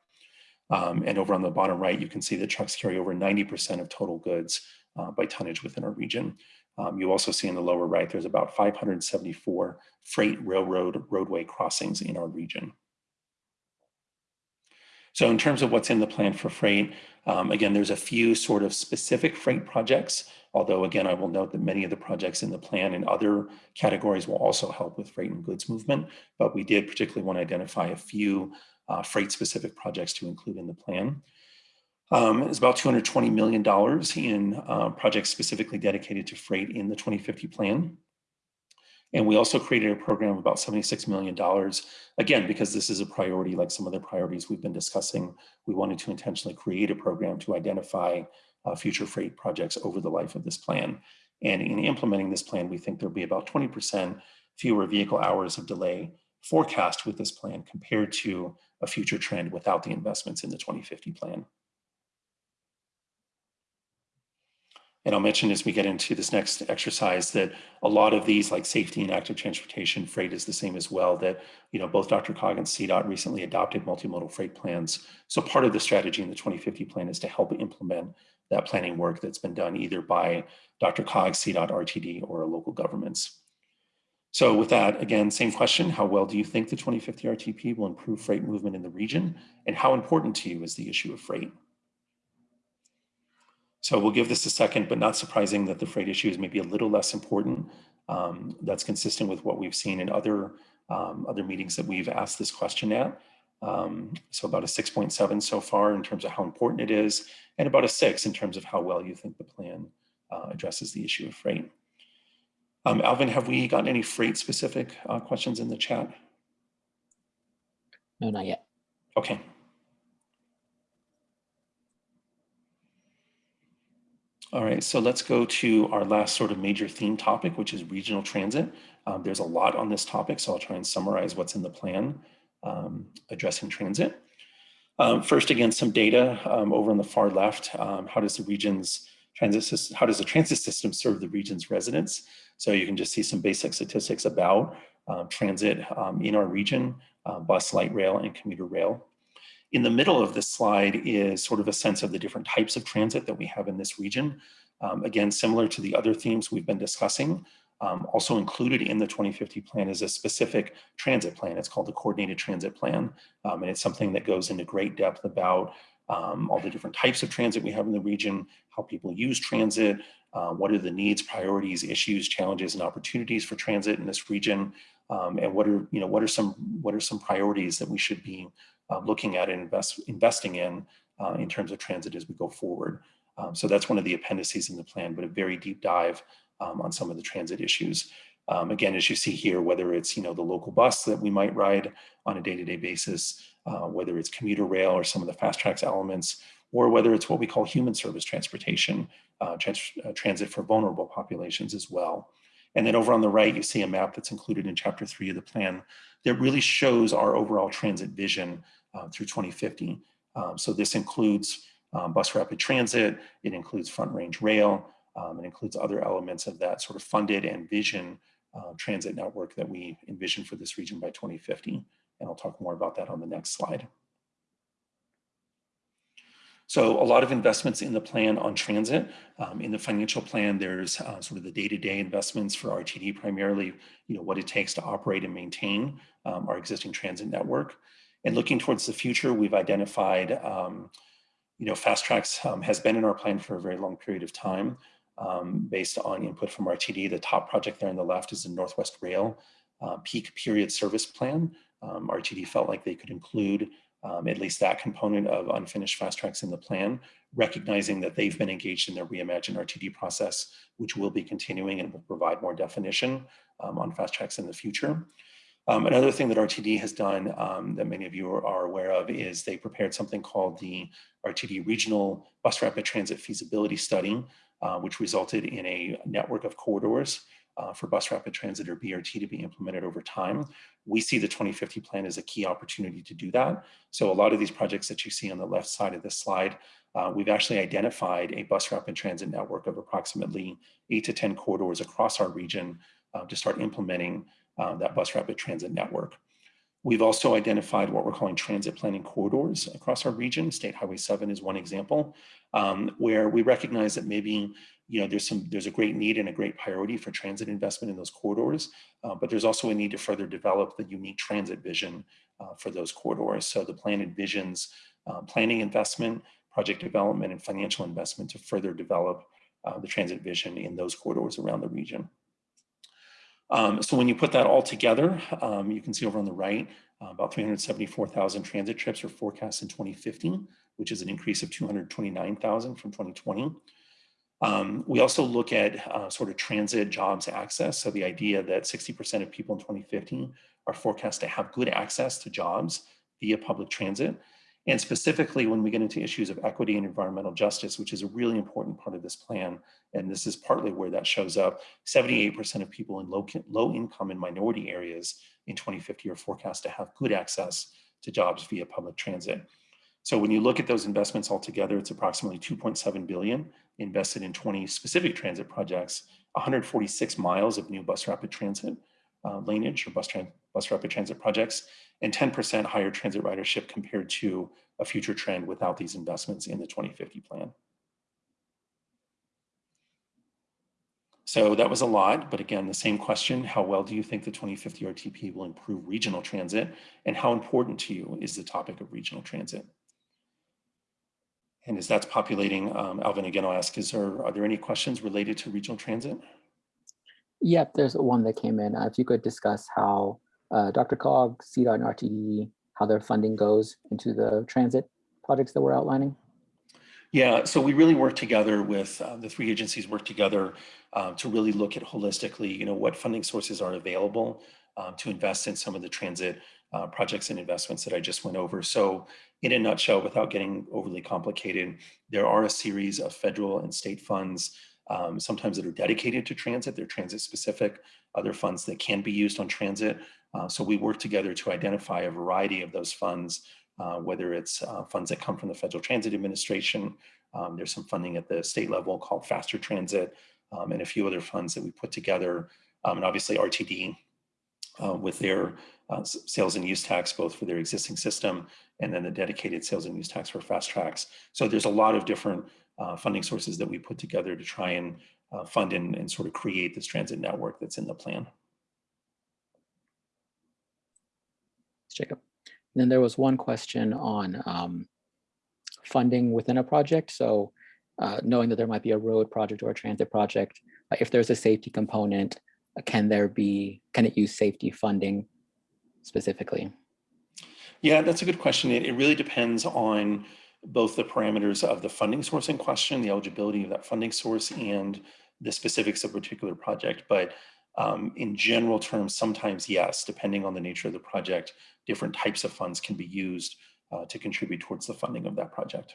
Um, and over on the bottom right, you can see that trucks carry over 90% of total goods uh, by tonnage within our region. Um, you also see in the lower right, there's about 574 freight railroad roadway crossings in our region. So in terms of what's in the plan for freight, um, again, there's a few sort of specific freight projects, although again, I will note that many of the projects in the plan and other categories will also help with freight and goods movement, but we did particularly want to identify a few uh, freight specific projects to include in the plan. Um, it's about $220 million in uh, projects specifically dedicated to freight in the 2050 plan. And we also created a program of about $76 million. Again, because this is a priority, like some of the priorities we've been discussing, we wanted to intentionally create a program to identify uh, future freight projects over the life of this plan. And in implementing this plan, we think there'll be about 20% fewer vehicle hours of delay forecast with this plan compared to a future trend without the investments in the 2050 plan. And I'll mention as we get into this next exercise that a lot of these like safety and active transportation freight is the same as well that, you know, both DRCOG and CDOT recently adopted multimodal freight plans. So part of the strategy in the 2050 plan is to help implement that planning work that's been done either by DRCOG, CDOT, RTD, or local governments. So with that, again, same question, how well do you think the 2050 RTP will improve freight movement in the region? And how important to you is the issue of freight? So we'll give this a second, but not surprising that the freight issue is maybe a little less important. Um, that's consistent with what we've seen in other, um, other meetings that we've asked this question at. Um, so about a 6.7 so far in terms of how important it is, and about a six in terms of how well you think the plan uh, addresses the issue of freight. Um, Alvin, have we gotten any freight specific uh, questions in the chat? No, not yet. Okay, All right, so let's go to our last sort of major theme topic, which is regional transit. Um, there's a lot on this topic, so I'll try and summarize what's in the plan um, addressing transit. Um, first, again, some data um, over on the far left. Um, how does the region's transit system, how does the transit system serve the region's residents? So you can just see some basic statistics about um, transit in our region, uh, bus, light rail, and commuter rail. In the middle of this slide is sort of a sense of the different types of transit that we have in this region. Um, again, similar to the other themes we've been discussing, um, also included in the 2050 plan is a specific transit plan. It's called the Coordinated Transit Plan. Um, and it's something that goes into great depth about um, all the different types of transit we have in the region, how people use transit, uh, what are the needs, priorities, issues, challenges, and opportunities for transit in this region, um, and what are you know what are some what are some priorities that we should be uh, looking at and invest, investing in uh, in terms of transit as we go forward. Um, so that's one of the appendices in the plan, but a very deep dive um, on some of the transit issues. Um, again, as you see here, whether it's you know the local bus that we might ride on a day-to-day -day basis, uh, whether it's commuter rail or some of the FasTracks elements, or whether it's what we call human service transportation, uh, trans uh, transit for vulnerable populations as well. And then over on the right, you see a map that's included in chapter three of the plan that really shows our overall transit vision uh, through 2050. Um, so this includes um, bus rapid transit, it includes front range rail, Um, it includes other elements of that sort of funded and vision uh, transit network that we envision for this region by 2050. And I'll talk more about that on the next slide. So a lot of investments in the plan on transit. Um, in the financial plan, there's uh, sort of the day-to-day -day investments for RTD, primarily, you know, what it takes to operate and maintain um, our existing transit network. And looking towards the future, we've identified, um, you know, FasTracks um, has been in our plan for a very long period of time um, based on input from RTD. The top project there on the left is the Northwest Rail uh, peak period service plan. Um, RTD felt like they could include um, at least that component of unfinished FasTracks in the plan, recognizing that they've been engaged in their Reimagine RTD process, which will be continuing and will provide more definition um, on FasTracks in the future. Um, another thing that RTD has done um, that many of you are, are, aware of is they prepared something called the RTD Regional Bus Rapid Transit Feasibility Study, uh, which resulted in a network of corridors uh, for bus rapid transit or BRT to be implemented over time. We see the 2050 plan as a key opportunity to do that. So a lot of these projects that you see on the left side of this slide, uh, we've actually identified a bus rapid transit network of approximately eight to 10 corridors across our region uh, to start implementing uh, that bus rapid transit network. We've also identified what we're calling transit planning corridors across our region. State Highway 7 is one example, um, where we recognize that maybe you know, there's some there's a great need and a great priority for transit investment in those corridors, uh, but there's also a need to further develop the unique transit vision uh, for those corridors. So the plan envisions uh, planning investment, project development, and financial investment to further develop uh, the transit vision in those corridors around the region. Um, so when you put that all together, um, you can see over on the right, uh, about 374,000 transit trips are forecast in 2015, which is an increase of 229,000 from 2020. Um, we also look at uh, sort of transit jobs access. So the idea that 60% of people in 2015 are forecast to have good access to jobs via public transit. And specifically when we get into issues of equity and environmental justice, which is a really important part of this plan, and this is partly where that shows up, 78% of people in low, low income and minority areas in 2050 are forecast to have good access to jobs via public transit. So when you look at those investments all together, it's approximately 2.7 billion invested in 20 specific transit projects, 146 miles of new bus rapid transit uh, laneage or bus, bus rapid transit projects, and 10% higher transit ridership compared to a future trend without these investments in the 2050 plan. So that was a lot, but again, the same question, how well do you think the 2050 RTP will improve regional transit? And how important to you is the topic of regional transit? And as that's populating, um, Alvin, again, I'll ask, is there, are there any questions related to regional transit? Yep, there's one that came in. Uh, if you could discuss how uh, DRCOG, CDOT, and RTD, how their funding goes into the transit projects that we're outlining. Yeah, so we really work together with uh, the three agencies work together uh, to really look at holistically, you know, what funding sources are available um, to invest in some of the transit uh, projects and investments that I just went over. So in a nutshell, without getting overly complicated, there are a series of federal and state funds, um, sometimes that are dedicated to transit, they're transit specific, other funds that can be used on transit. Uh, so we work together to identify a variety of those funds, uh, whether it's uh, funds that come from the Federal Transit Administration, um, there's some funding at the state level called Faster Transit, um, and a few other funds that we put together, um, and obviously RTD uh, with their uh, sales and use tax, both for their existing system and then the dedicated sales and use tax for FasTracks. So there's a lot of different uh, funding sources that we put together to try and uh, fund and, and sort of create this transit network that's in the plan. Jacob. And then there was one question on um, funding within a project. So uh, knowing that there might be a road project or a transit project, uh, if there's a safety component, uh, can there be, can it use safety funding specifically? Yeah, that's a good question. It, it really depends on both the parameters of the funding source in question, the eligibility of that funding source and the specifics of a particular project. But um, in general terms, sometimes yes, depending on the nature of the project, different types of funds can be used uh, to contribute towards the funding of that project.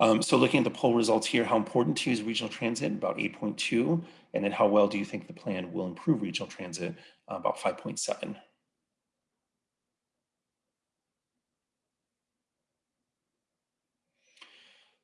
Um, so looking at the poll results here, how important to you is regional transit? About 8.2. And then how well do you think the plan will improve regional transit? Uh, about 5.7.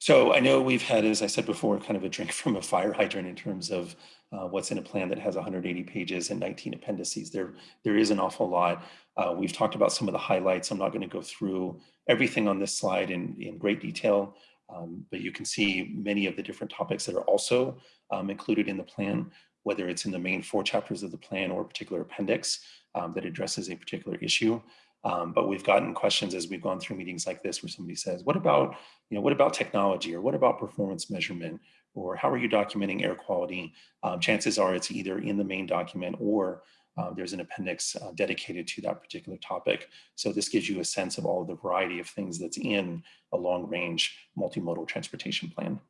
So I know we've had, as I said before, kind of a drink [laughs] from a fire hydrant in terms of uh, what's in a plan that has 180 pages and 19 appendices. There, there is an awful lot. Uh, we've talked about some of the highlights. I'm not going to go through everything on this slide in, in great detail, um, but you can see many of the different topics that are also um, included in the plan, whether it's in the main four chapters of the plan or a particular appendix um, that addresses a particular issue. Um, but we've gotten questions as we've gone through meetings like this where somebody says, what about, you know, what about technology or what about performance measurement or how are you documenting air quality? Um, chances are it's either in the main document or uh, there's an appendix uh, dedicated to that particular topic. So this gives you a sense of all the variety of things that's in a long range multimodal transportation plan.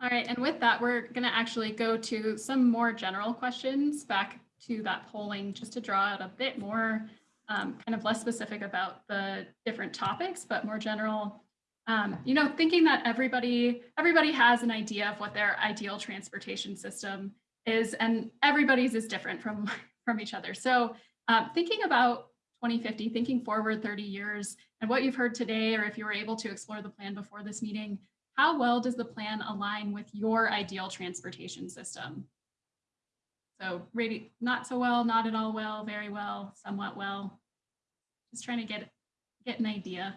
All right, and with that, we're going to actually go to some more general questions back to that polling just to draw out a bit more um, kind of less specific about the different topics, but more general. Um, you know, thinking that everybody everybody has an idea of what their ideal transportation system is, and everybody's is different from [laughs] from each other. So um, thinking about 2050, thinking forward 30 years, and what you've heard today, or if you were able to explore the plan before this meeting, how well does the plan align with your ideal transportation system? So not so well, not at all well, very well, somewhat well. Just trying to get, get an idea.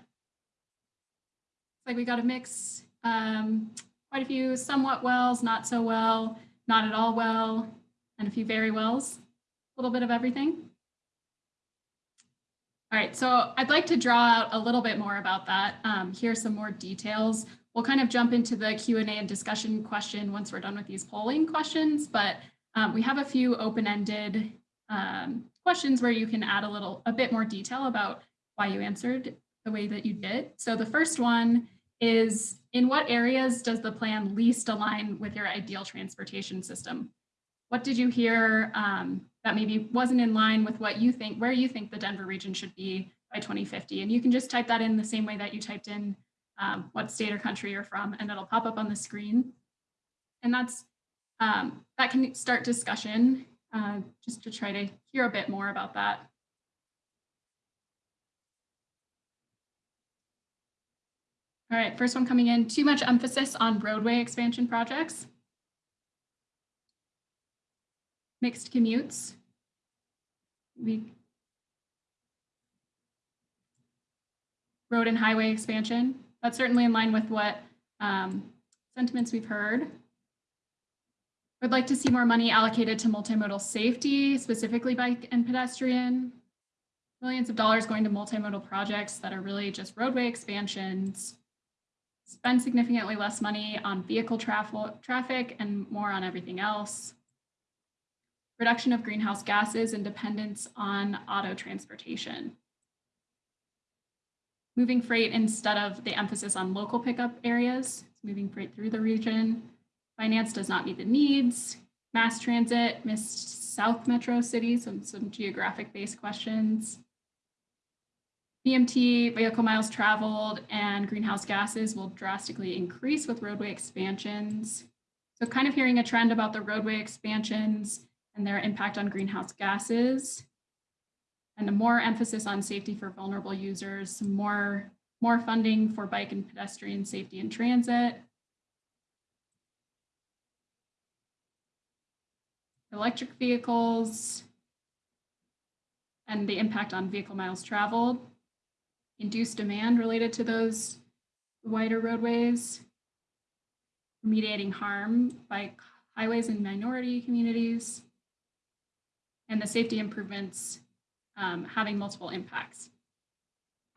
It's like we got a mix, um, quite a few somewhat wells, not so well, not at all well, and a few very wells, a little bit of everything. All right, so I'd like to draw out a little bit more about that. Um, here's some more details. We'll kind of jump into the Q&A and discussion question once we're done with these polling questions, but um, we have a few open-ended um, questions where you can add a little, a bit more detail about why you answered the way that you did. So the first one is, in what areas does the plan least align with your ideal transportation system? What did you hear um, that maybe wasn't in line with what you think, where you think the Denver region should be by 2050? And you can just type that in the same way that you typed in um, what state or country you're from, and it'll pop up on the screen. And that's um, that can start discussion uh, just to try to hear a bit more about that. All right, first one coming in, too much emphasis on roadway expansion projects. Mixed commutes. We road and highway expansion. That's certainly in line with what um, sentiments we've heard. Would like to see more money allocated to multimodal safety, specifically bike and pedestrian. Millions of dollars going to multimodal projects that are really just roadway expansions. Spend significantly less money on vehicle traffic and more on everything else. Reduction of greenhouse gases and dependence on auto transportation moving freight instead of the emphasis on local pickup areas, moving freight through the region. Finance does not meet the needs. Mass transit missed South Metro cities, some, some geographic based questions. VMT, vehicle miles traveled, and greenhouse gases will drastically increase with roadway expansions. So kind of hearing a trend about the roadway expansions and their impact on greenhouse gases and more emphasis on safety for vulnerable users, more, more funding for bike and pedestrian safety in transit, electric vehicles, and the impact on vehicle miles traveled, induced demand related to those wider roadways, remediating harm by highways in minority communities, and the safety improvements um, having multiple impacts.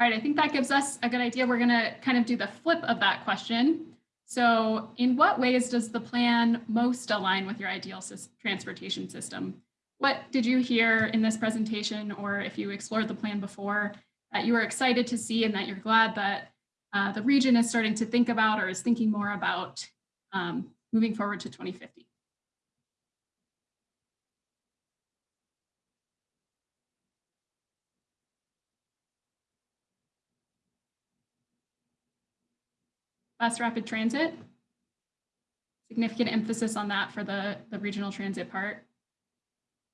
All right, I think that gives us a good idea. We're gonna kind of do the flip of that question. So in what ways does the plan most align with your ideal transportation system? What did you hear in this presentation, or if you explored the plan before, that you were excited to see and that you're glad that uh, the region is starting to think about or is thinking more about um, moving forward to 2050? Bus rapid transit. Significant emphasis on that for the, the regional transit part.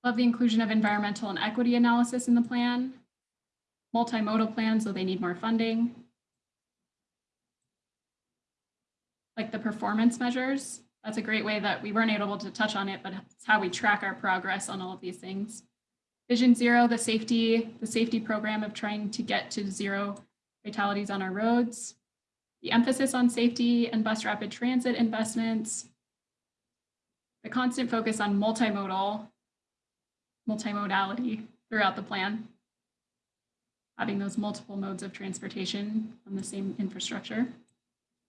Love the inclusion of environmental and equity analysis in the plan. multimodal plan, so they need more funding. Like the performance measures, that's a great way that we weren't able to touch on it, but it's how we track our progress on all of these things. Vision Zero, the safety, the safety program of trying to get to zero fatalities on our roads. The emphasis on safety and bus rapid transit investments. The constant focus on multimodal, multimodality throughout the plan. Having those multiple modes of transportation on the same infrastructure.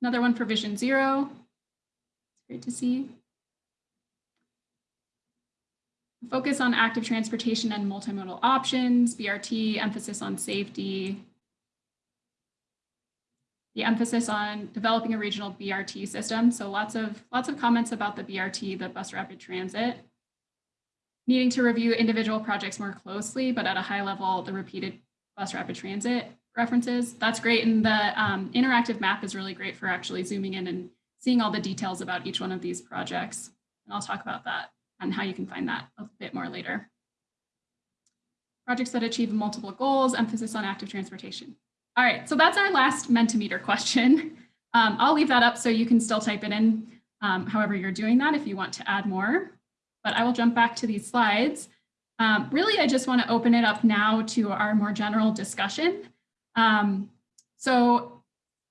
Another one for Vision Zero. It's great to see. Focus on active transportation and multimodal options, BRT, emphasis on safety. The emphasis on developing a regional BRT system. So lots of, lots of comments about the BRT, the bus rapid transit. Needing to review individual projects more closely, but at a high level, the repeated bus rapid transit references. That's great. And the um, interactive map is really great for actually zooming in and seeing all the details about each one of these projects. And I'll talk about that and how you can find that a bit more later. Projects that achieve multiple goals, emphasis on active transportation. All right, so that's our last Mentimeter question. Um, I'll leave that up so you can still type it in um, however you're doing that if you want to add more. But I will jump back to these slides. Um, really, I just want to open it up now to our more general discussion. Um, so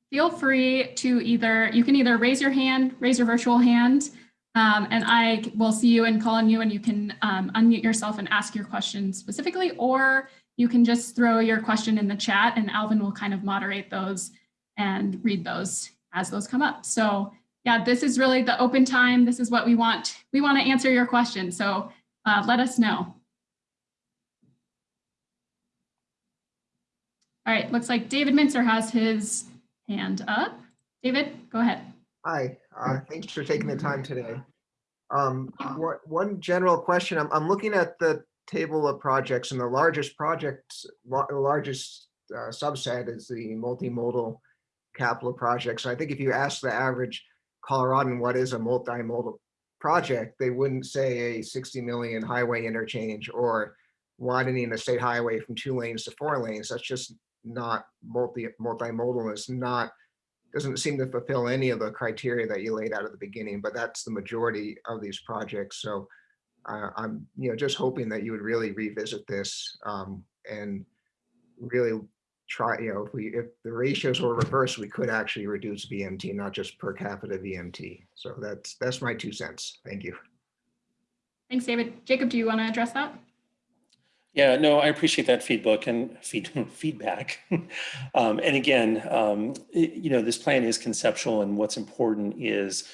feel free to either, you can either raise your hand, raise your virtual hand, um, and I will see you and call on you and you can um, unmute yourself and ask your question specifically, or you can just throw your question in the chat and Alvin will kind of moderate those and read those as those come up. So yeah, this is really the open time. This is what we want. We want to answer your question. So uh, let us know. All right, looks like David Mincer has his hand up. David, go ahead. Hi, uh, thanks for taking the time today. Um, what, one general question, I'm, I'm looking at the table of projects and the largest projects, the largest uh, subset is the multimodal capital projects. I think if you ask the average Coloradan what is a multimodal project, they wouldn't say a 60 million highway interchange or widening a state highway from two lanes to four lanes. That's just not multi multimodal. It's not doesn't seem to fulfill any of the criteria that you laid out at the beginning, but that's the majority of these projects. So uh, I'm, you know, just hoping that you would really revisit this um, and really try, you know, if we, if the ratios were reversed, we could actually reduce VMT, not just per capita VMT. So that's, that's my two cents. Thank you. Thanks, David. Jacob, do you want to address that? Yeah, no, I appreciate that feedback and feed, [laughs] feedback. [laughs] um, and again, um, it- you know, this plan is conceptual and what's important is,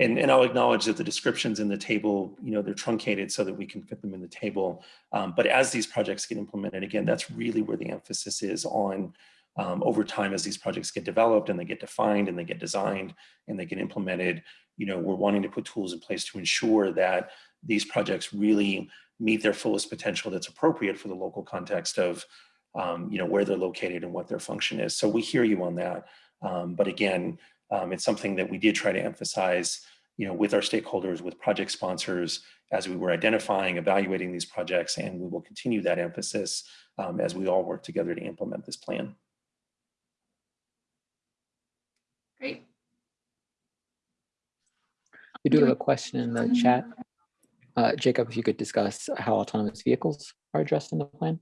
and, and I'll acknowledge that the descriptions in the table, you know, they're truncated so that we can fit them in the table. Um, but as these projects get implemented, again, that's really where the emphasis is on um, over time as these projects get developed and they get defined and they get designed and they get implemented, you know, we're wanting to put tools in place to ensure that these projects really meet their fullest potential that's appropriate for the local context of um, you know where they're located and what their function is so we hear you on that um, but again um, it's something that we did try to emphasize you know with our stakeholders with project sponsors as we were identifying evaluating these projects and we will continue that emphasis um, as we all work together to implement this plan Great. We do Do have a question in the chat. Uh, Jacob, if you could discuss how autonomous vehicles are addressed in the plan?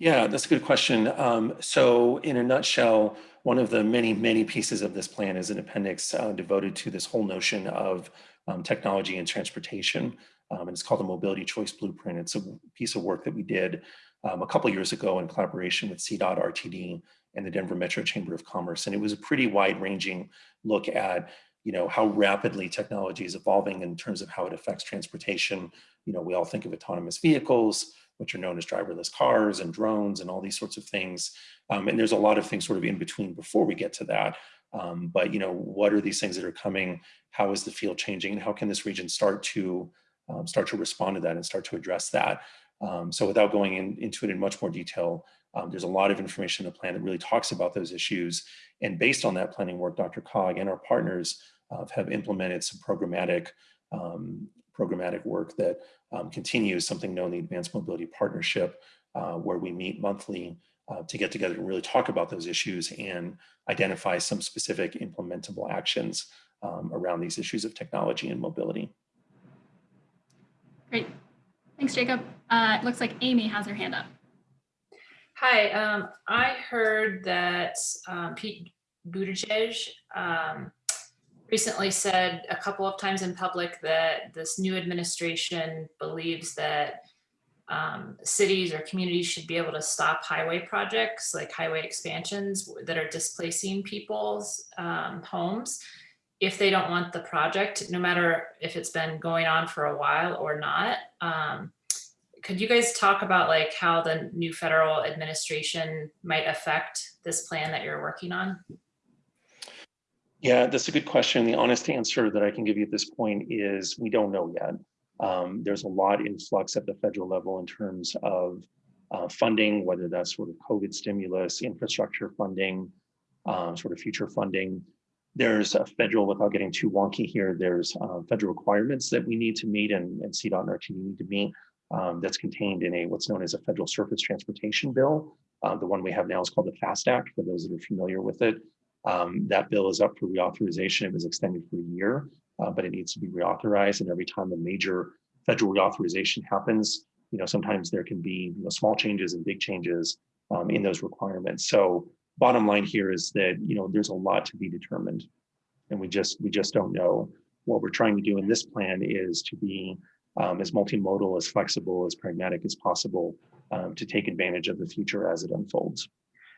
Yeah, that's a good question. Um, so in a nutshell, one of the many, many pieces of this plan is an appendix uh, devoted to this whole notion of um, technology and transportation. Um, and it's called the Mobility Choice Blueprint. It's a piece of work that we did um, a couple years ago in collaboration with CDOT RTD and the Denver Metro Chamber of Commerce. And it was a pretty wide ranging look at you know how rapidly technology is evolving in terms of how it affects transportation. You know, we all think of autonomous vehicles, which are known as driverless cars and drones and all these sorts of things. Um, and there's a lot of things sort of in between before we get to that. Um, but you know, what are these things that are coming? How is the field changing? And how can this region start to um, start to respond to that and start to address that? Um, so without going in, into it in much more detail, um, there's a lot of information in the plan that really talks about those issues. And based on that planning work, DRCOG and our partners uh, have implemented some programmatic um, programmatic work that um, continues something known the Advanced Mobility Partnership, uh, where we meet monthly uh, to get together and really talk about those issues and identify some specific implementable actions um, around these issues of technology and mobility. Great. Thanks, Jacob. Uh, it looks like Amy has her hand up. Hi, um, I heard that um, Pete Buttigieg um, recently said a couple of times in public that this new administration believes that um, cities or communities should be able to stop highway projects like highway expansions that are displacing people's um, homes if they don't want the project, no matter if it's been going on for a while or not. Um, could you guys talk about like how the new federal administration might affect this plan that you're working on? Yeah, that's a good question. The honest answer that I can give you at this point is we don't know yet. Um, there's a lot in flux at the federal level in terms of uh, funding, whether that's sort of COVID stimulus, infrastructure funding, um, sort of future funding. There's a federal, without getting too wonky here, there's uh, federal requirements that we need to meet and, and CDOT and RTD need to meet um, that's contained in a what's known as a federal surface transportation bill. Uh, the one we have now is called the FAST Act, for those that are familiar with it. Um, that bill is up for reauthorization. It was extended for a year, uh, but it needs to be reauthorized. And every time a major federal reauthorization happens, you know, sometimes there can be you know, small changes and big changes um, in those requirements. So bottom line here is that, you know, there's a lot to be determined and we just, we just don't know. What we're trying to do in this plan is to be um, as multimodal, as flexible, as pragmatic as possible um, to take advantage of the future as it unfolds.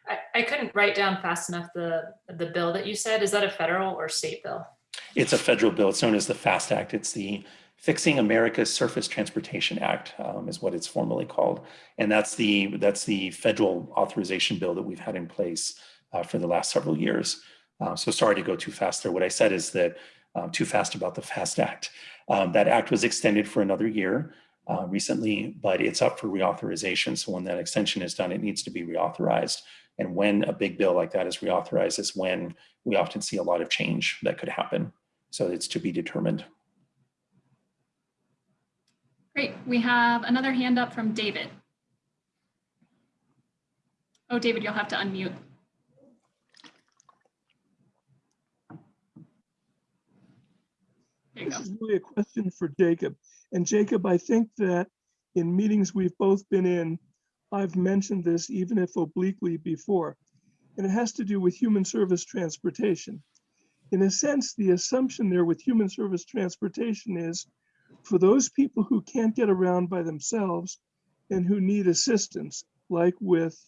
I, I couldn't write down fast enough the, the bill that you said. Is that a federal or state bill? It's a federal bill. It's known as the FAST Act. It's the Fixing America's Surface Transportation Act um, is what it's formally called. And that's the, that's the federal authorization bill that we've had in place uh, for the last several years. Uh, so sorry to go too fast there. What I said is that um, too fast about the FAST Act. Um, that act was extended for another year uh, recently, but it's up for reauthorization. So when that extension is done, it needs to be reauthorized. And when a big bill like that is reauthorized is when we often see a lot of change that could happen. So it's to be determined. Great. We have another hand up from David. Oh, David, you'll have to unmute. There you This go. is really a question for Jacob. And Jacob, I think that in meetings we've both been in, I've mentioned this even if obliquely before, and it has to do with human service transportation. In a sense, the assumption there with human service transportation is for those people who can't get around by themselves and who need assistance, like with,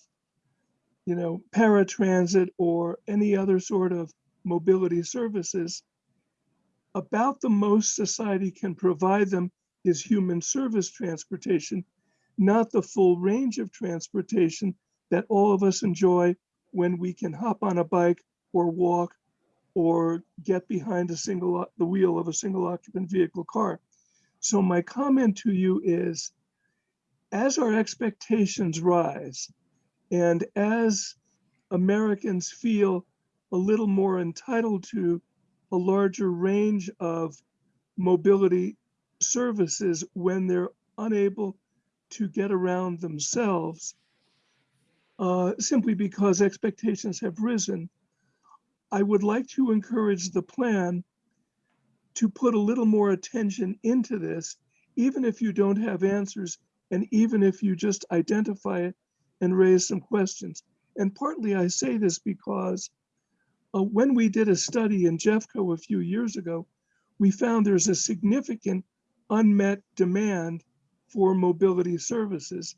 you know, paratransit or any other sort of mobility services, about the most society can provide them is human service transportation, not the full range of transportation that all of us enjoy when we can hop on a bike or walk or get behind a single the wheel of a single occupant vehicle car. So my comment to you is as our expectations rise and as Americans feel a little more entitled to a larger range of mobility services when they're unable to get around themselves uh, simply because expectations have risen. I would like to encourage the plan to put a little more attention into this, even if you don't have answers and even if you just identify it and raise some questions. And partly I say this because uh, when we did a study in Jeffco a few years ago, we found there's a significant unmet demand for mobility services,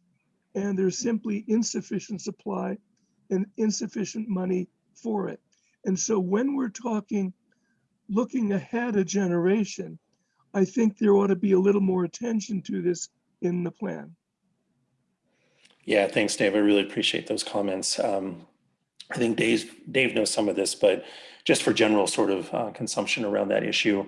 and there's simply insufficient supply and insufficient money for it. And so when we're talking looking ahead a generation, I think there ought to be a little more attention to this in the plan. Yeah, thanks, Dave. I really appreciate those comments. Um, I think Dave, Dave knows some of this, but just for general sort of uh, consumption around that issue,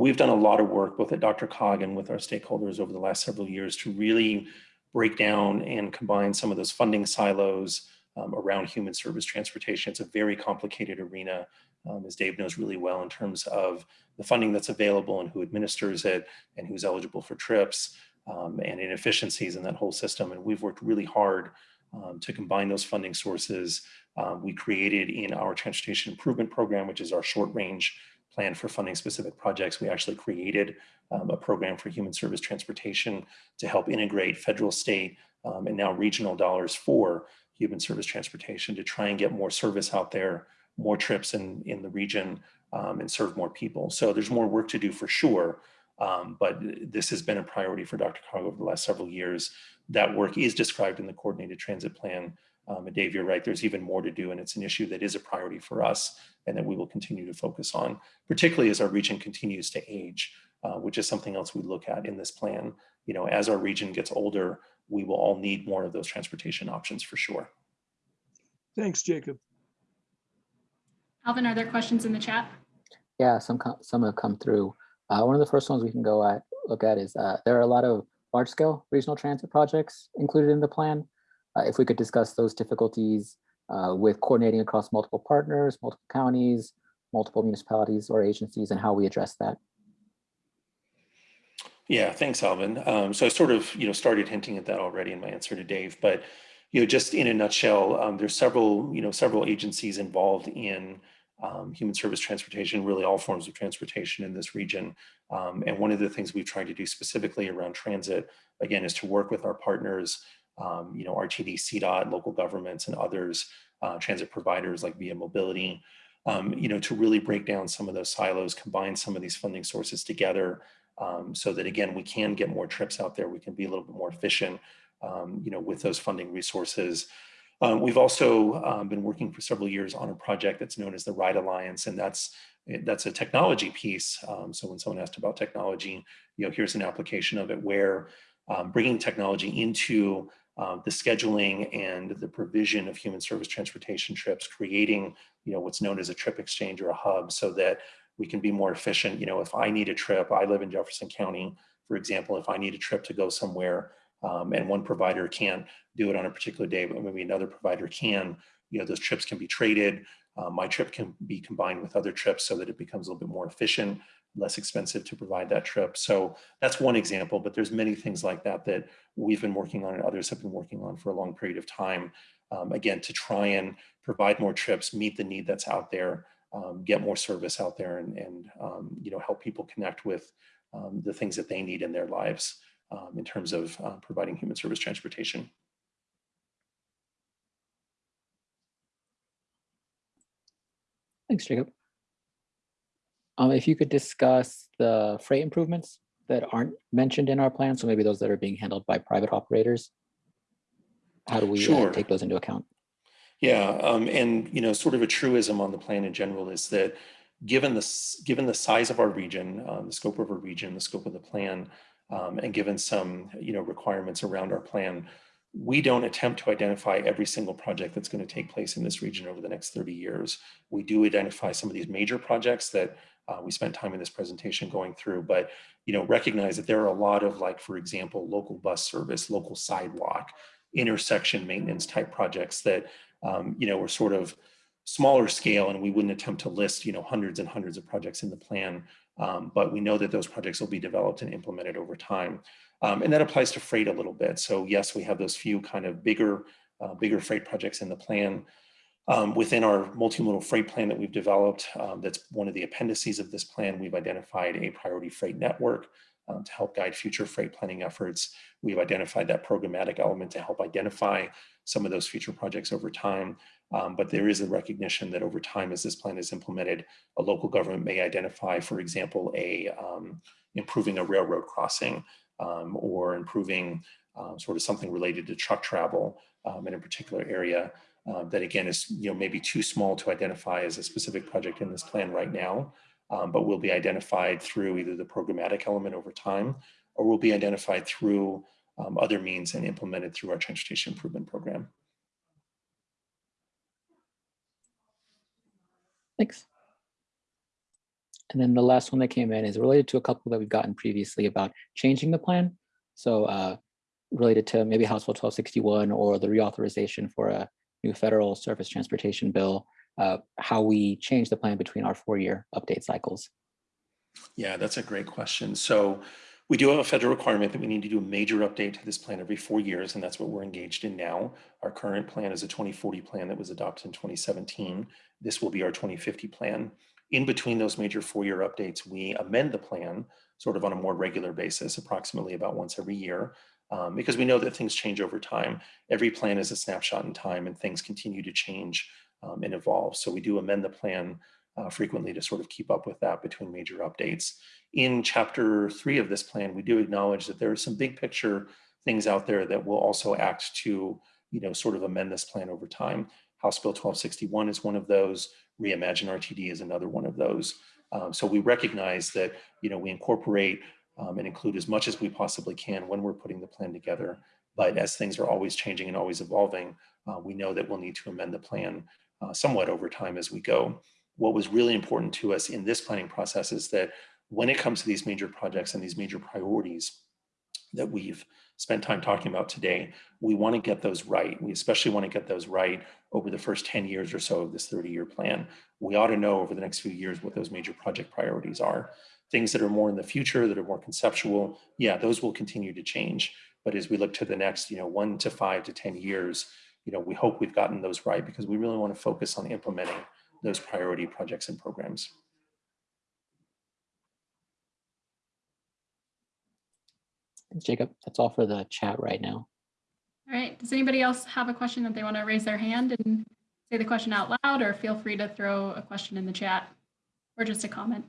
we've done a lot of work both at DRCOG and with our stakeholders over the last several years to really break down and combine some of those funding silos um, around human service transportation. It's a very complicated arena, um, as Dave knows really well in terms of the funding that's available and who administers it and who's eligible for trips um, and inefficiencies in that whole system. And we've worked really hard um, to combine those funding sources. Um, we created in our transportation improvement program, which is our short range plan for funding specific projects. We actually created um, a program for human service transportation to help integrate federal, state, um, and now regional dollars for human service transportation to try and get more service out there, more trips in, in the region um, and serve more people. So there's more work to do for sure. Um, but this has been a priority for Dr. Cog over the last several years. That work is described in the coordinated transit plan. Um, and Dave, you're right, there's even more to do and it's an issue that is a priority for us and that we will continue to focus on, particularly as our region continues to age, uh, which is something else we look at in this plan. You know, as our region gets older, we will all need more of those transportation options for sure. Thanks, Jacob. Alvin, are there questions in the chat? Yeah, some co- some have come through. Uh, one of the first ones we can go at look at is uh, there are a lot of large scale regional transit projects included in the plan. Uh, if we could discuss those difficulties uh, with coordinating across multiple partners, multiple counties, multiple municipalities or agencies, and how we address that. Yeah, thanks, Alvin. Um, so I sort of, you know, started hinting at that already in my answer to Dave, but you know, just in a nutshell, um, there's several, you know, several agencies involved in um, human service transportation, really all forms of transportation in this region. Um, and one of the things we've tried to do specifically around transit, again, is to work with our partners, um, you know, RTD, CDOT, local governments, and others, uh, transit providers like Via Mobility, um, you know, to really break down some of those silos, combine some of these funding sources together, um, so that again, we can get more trips out there. We can be a little bit more efficient, um, you know, with those funding resources. Um, we've also um, been working for several years on a project that's known as the Ride Alliance, and that's that's a technology piece. So when someone asked about technology, you know, here's an application of it where bringing technology into uh, the scheduling and the provision of human service transportation trips, creating, you know, what's known as a trip exchange or a hub so that we can be more efficient. You know, if I need a trip, I live in Jefferson County, for example, if I need a trip to go somewhere um, and one provider can't do it on a particular day, but maybe another provider can, you know, those trips can be traded. Uh, my trip can be combined with other trips so that it becomes a little bit more efficient, less expensive to provide that trip. So that's one example, but there's many things like that that we've been working on and others have been working on for a long period of time. Um, again, to try and provide more trips, meet the need that's out there, um, get more service out there and, and um, you know, help people connect with um, the things that they need in their lives um, in terms of uh, providing human service transportation. Thanks, Jacob. Um, if you could discuss the freight improvements that aren't mentioned in our plan, so maybe those that are being handled by private operators. How do we uh, Sure. take those into account? Yeah, um, and you know, sort of a truism on the plan in general is that given the s- given the size of our region, um, the scope of our region, the scope of the plan, um, and given some you know requirements around our plan, we don't attempt to identify every single project that's going to take place in this region over the next 30 years. We do identify some of these major projects that uh, we spent time in this presentation going through, but you know recognize that there are a lot of like, for example, local bus service, local sidewalk, intersection maintenance type projects that um, you know, we're sort of smaller scale and we wouldn't attempt to list, you know, hundreds and hundreds of projects in the plan. Um, but we know that those projects will be developed and implemented over time. Um, and that applies to freight a little bit. So yes, we have those few kind of bigger, uh, bigger freight projects in the plan. Um, within our multimodal freight plan that we've developed, um, that's one of the appendices of this plan, we've identified a priority freight network um, to help guide future freight planning efforts. We've identified that programmatic element to help identify some of those future projects over time. Um, but there is a recognition that over time, as this plan is implemented, a local government may identify, for example, a um, improving a railroad crossing um, or improving sort of something related to truck travel in a particular area uh, that again is you know maybe too small to identify as a specific project in this plan right now um, but will be identified through either the programmatic element over time or will be identified through um, other means and implemented through our transportation improvement program. Thanks. And then the last one that came in is related to a couple that we've gotten previously about changing the plan. So uh, related to maybe House Bill 1261 or the reauthorization for a new federal surface transportation bill, uh, how we change the plan between our four-year update cycles. Yeah, that's a great question. So We do have a federal requirement that we need to do a major update to this plan every four years, and that's what we're engaged in now. Our current plan is a 2040 plan that was adopted in 2017. This will be our 2050 plan. In between those major four-year updates, we amend the plan sort of on a more regular basis, approximately about once every year, um, because we know that things change over time. Every plan is a snapshot in time and things continue to change um, and evolve. So we do amend the plan uh, frequently to sort of keep up with that between major updates. In chapter three of this plan, we do acknowledge that there are some big picture things out there that will also act to, you know, sort of amend this plan over time. House Bill 1261 is one of those. Reimagine RTD is another one of those. Um, so we recognize that, you know, we incorporate um, and include as much as we possibly can when we're putting the plan together. But as things are always changing and always evolving, uh, we know that we'll need to amend the plan uh, somewhat over time as we go what was really important to us in this planning process is that when it comes to these major projects and these major priorities that we've spent time talking about today, we want to get those right. We especially want to get those right over the first 10 years or so of this 30 year plan. We ought to know over the next few years what those major project priorities are. Things that are more in the future, that are more conceptual, yeah, those will continue to change. But as we look to the next, you know, one to five to 10 years, you know, we hope we've gotten those right because we really want to focus on implementing those priority projects and programs. Thanks, Jacob. That's all for the chat right now. All right. Does anybody else have a question that they want to raise their hand and say the question out loud or feel free to throw a question in the chat or just a comment?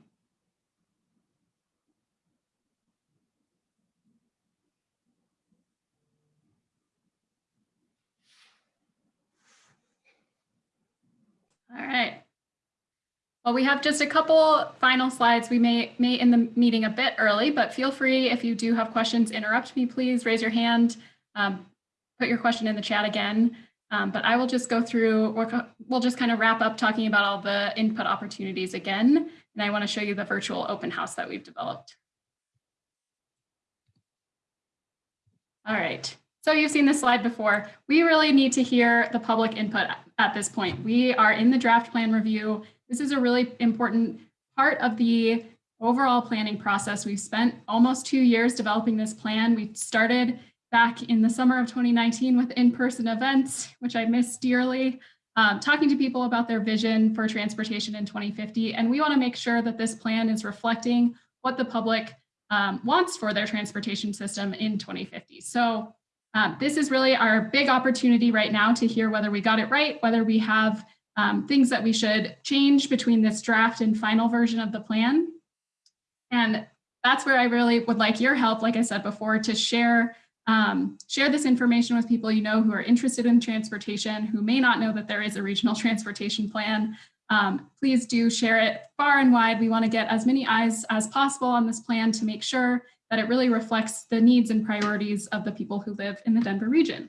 All right. Well, we have just a couple final slides. We may, may end the meeting a bit early, but feel free if you do have questions, interrupt me, please raise your hand, um, put your question in the chat again. Um, but I will just go through, we'll just kind of wrap up talking about all the input opportunities again. And I want to show you the virtual open house that we've developed. All right. So you've seen this slide before. We really need to hear the public input at this point. We are in the draft plan review. This is a really important part of the overall planning process. We've spent almost two years developing this plan. We started back in the summer of 2019 with in-person events, which I miss dearly, um, talking to people about their vision for transportation in 2050. And we wanna make sure that this plan is reflecting what the public um, wants for their transportation system in 2050. So um, this is really our big opportunity right now to hear whether we got it right, whether we have um, things that we should change between this draft and final version of the plan. And that's where I really would like your help, like I said before, to share um, share this information with people you know who are interested in transportation, who may not know that there is a regional [laughs] transportation plan. Um, please do share it far and wide. We want to get as many eyes as possible on this plan to make sure that it really reflects the needs and priorities of the people who live in the Denver region.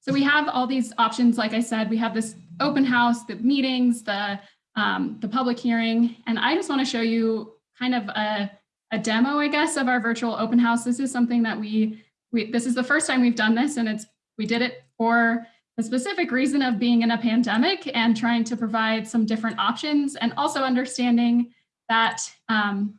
So we have all these options. Like I said, we have this open house, the meetings, the, um, the public hearing. And I just want to show you kind of a, a demo, I guess, of our virtual open house. This is something that we, we, this is the first time we've done this and it's, we did it for the specific reason of being in a pandemic and trying to provide some different options and also understanding that um,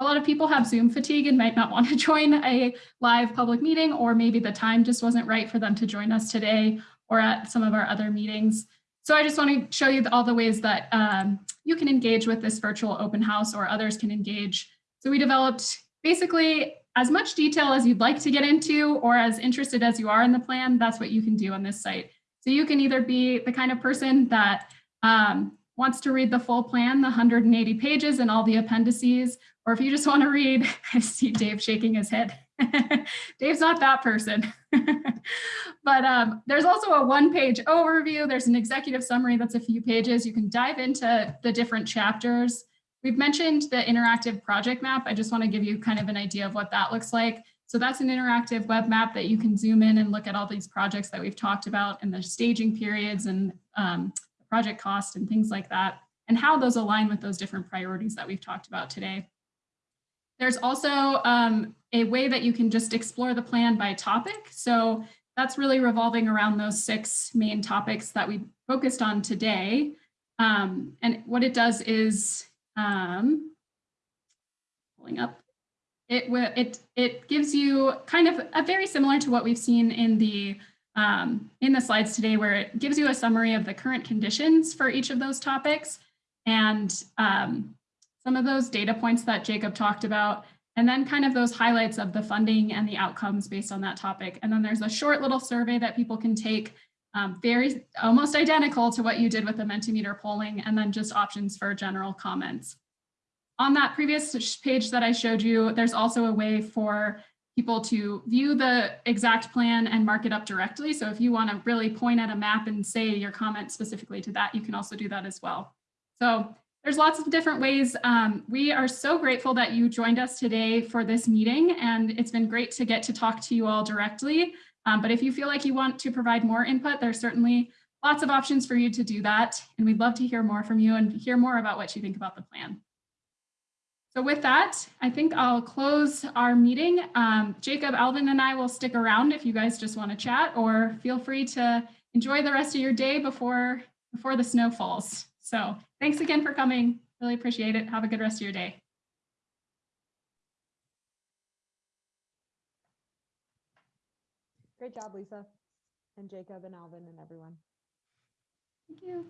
a lot of people have Zoom fatigue and might not want to [laughs] join a live public meeting, or maybe the time just wasn't right for them to join us today or at some of our other meetings. So I just want to show you all the ways that um, you can engage with this virtual open house or others can engage. So we developed basically as much detail as you'd like to get into or as interested as you are in the plan, that's what you can do on this site. So you can either be the kind of person that um, wants to read the full plan, the 180 pages and all the appendices, or if you just want to read, [laughs] I see Dave shaking his head. [laughs] Dave's not that person. [laughs] but um, there's also a one page overview. There's an executive summary that's a few pages. You can dive into the different chapters. We've mentioned the interactive project map. I just want to give you kind of an idea of what that looks like. So that's an interactive web map that you can zoom in and look at all these projects that we've talked about and the staging periods and um, project cost and things like that, and how those align with those different priorities that we've talked about today. There's also um, a way that you can just explore the plan by topic. So that's really revolving around those six main topics that we focused on today. Um, and what it does is, um, pulling up, it it it gives you kind of a very similar to what we've seen in the um, in the slides today, where it gives you a summary of the current conditions for each of those topics and um, some of those data points that Jacob talked about, and then kind of those highlights of the funding and the outcomes based on that topic. And then there's a short little survey that people can take, um, very almost identical to what you did with the Mentimeter polling, and then just options for general comments. On that previous page that I showed you, there's also a way for people to view the exact plan and mark it up directly. So if you want to really point at a map and say your comment specifically to that, you can also do that as well. So there's lots of different ways. Um, we are so grateful that you joined us today for this meeting, and it's been great to get to talk to you all directly. Um, but if you feel like you want to provide more input, there's certainly lots of options for you to do that. And we'd love to hear more from you and hear more about what you think about the plan. So with that, I think I'll close our meeting. Um, Jacob, Alvin, and I will stick around if you guys just want to chat, or feel free to enjoy the rest of your day before before the snow falls. So thanks again for coming. Really appreciate it. Have a good rest of your day. Great job, Lisa, and Jacob and Alvin and everyone. Thank you.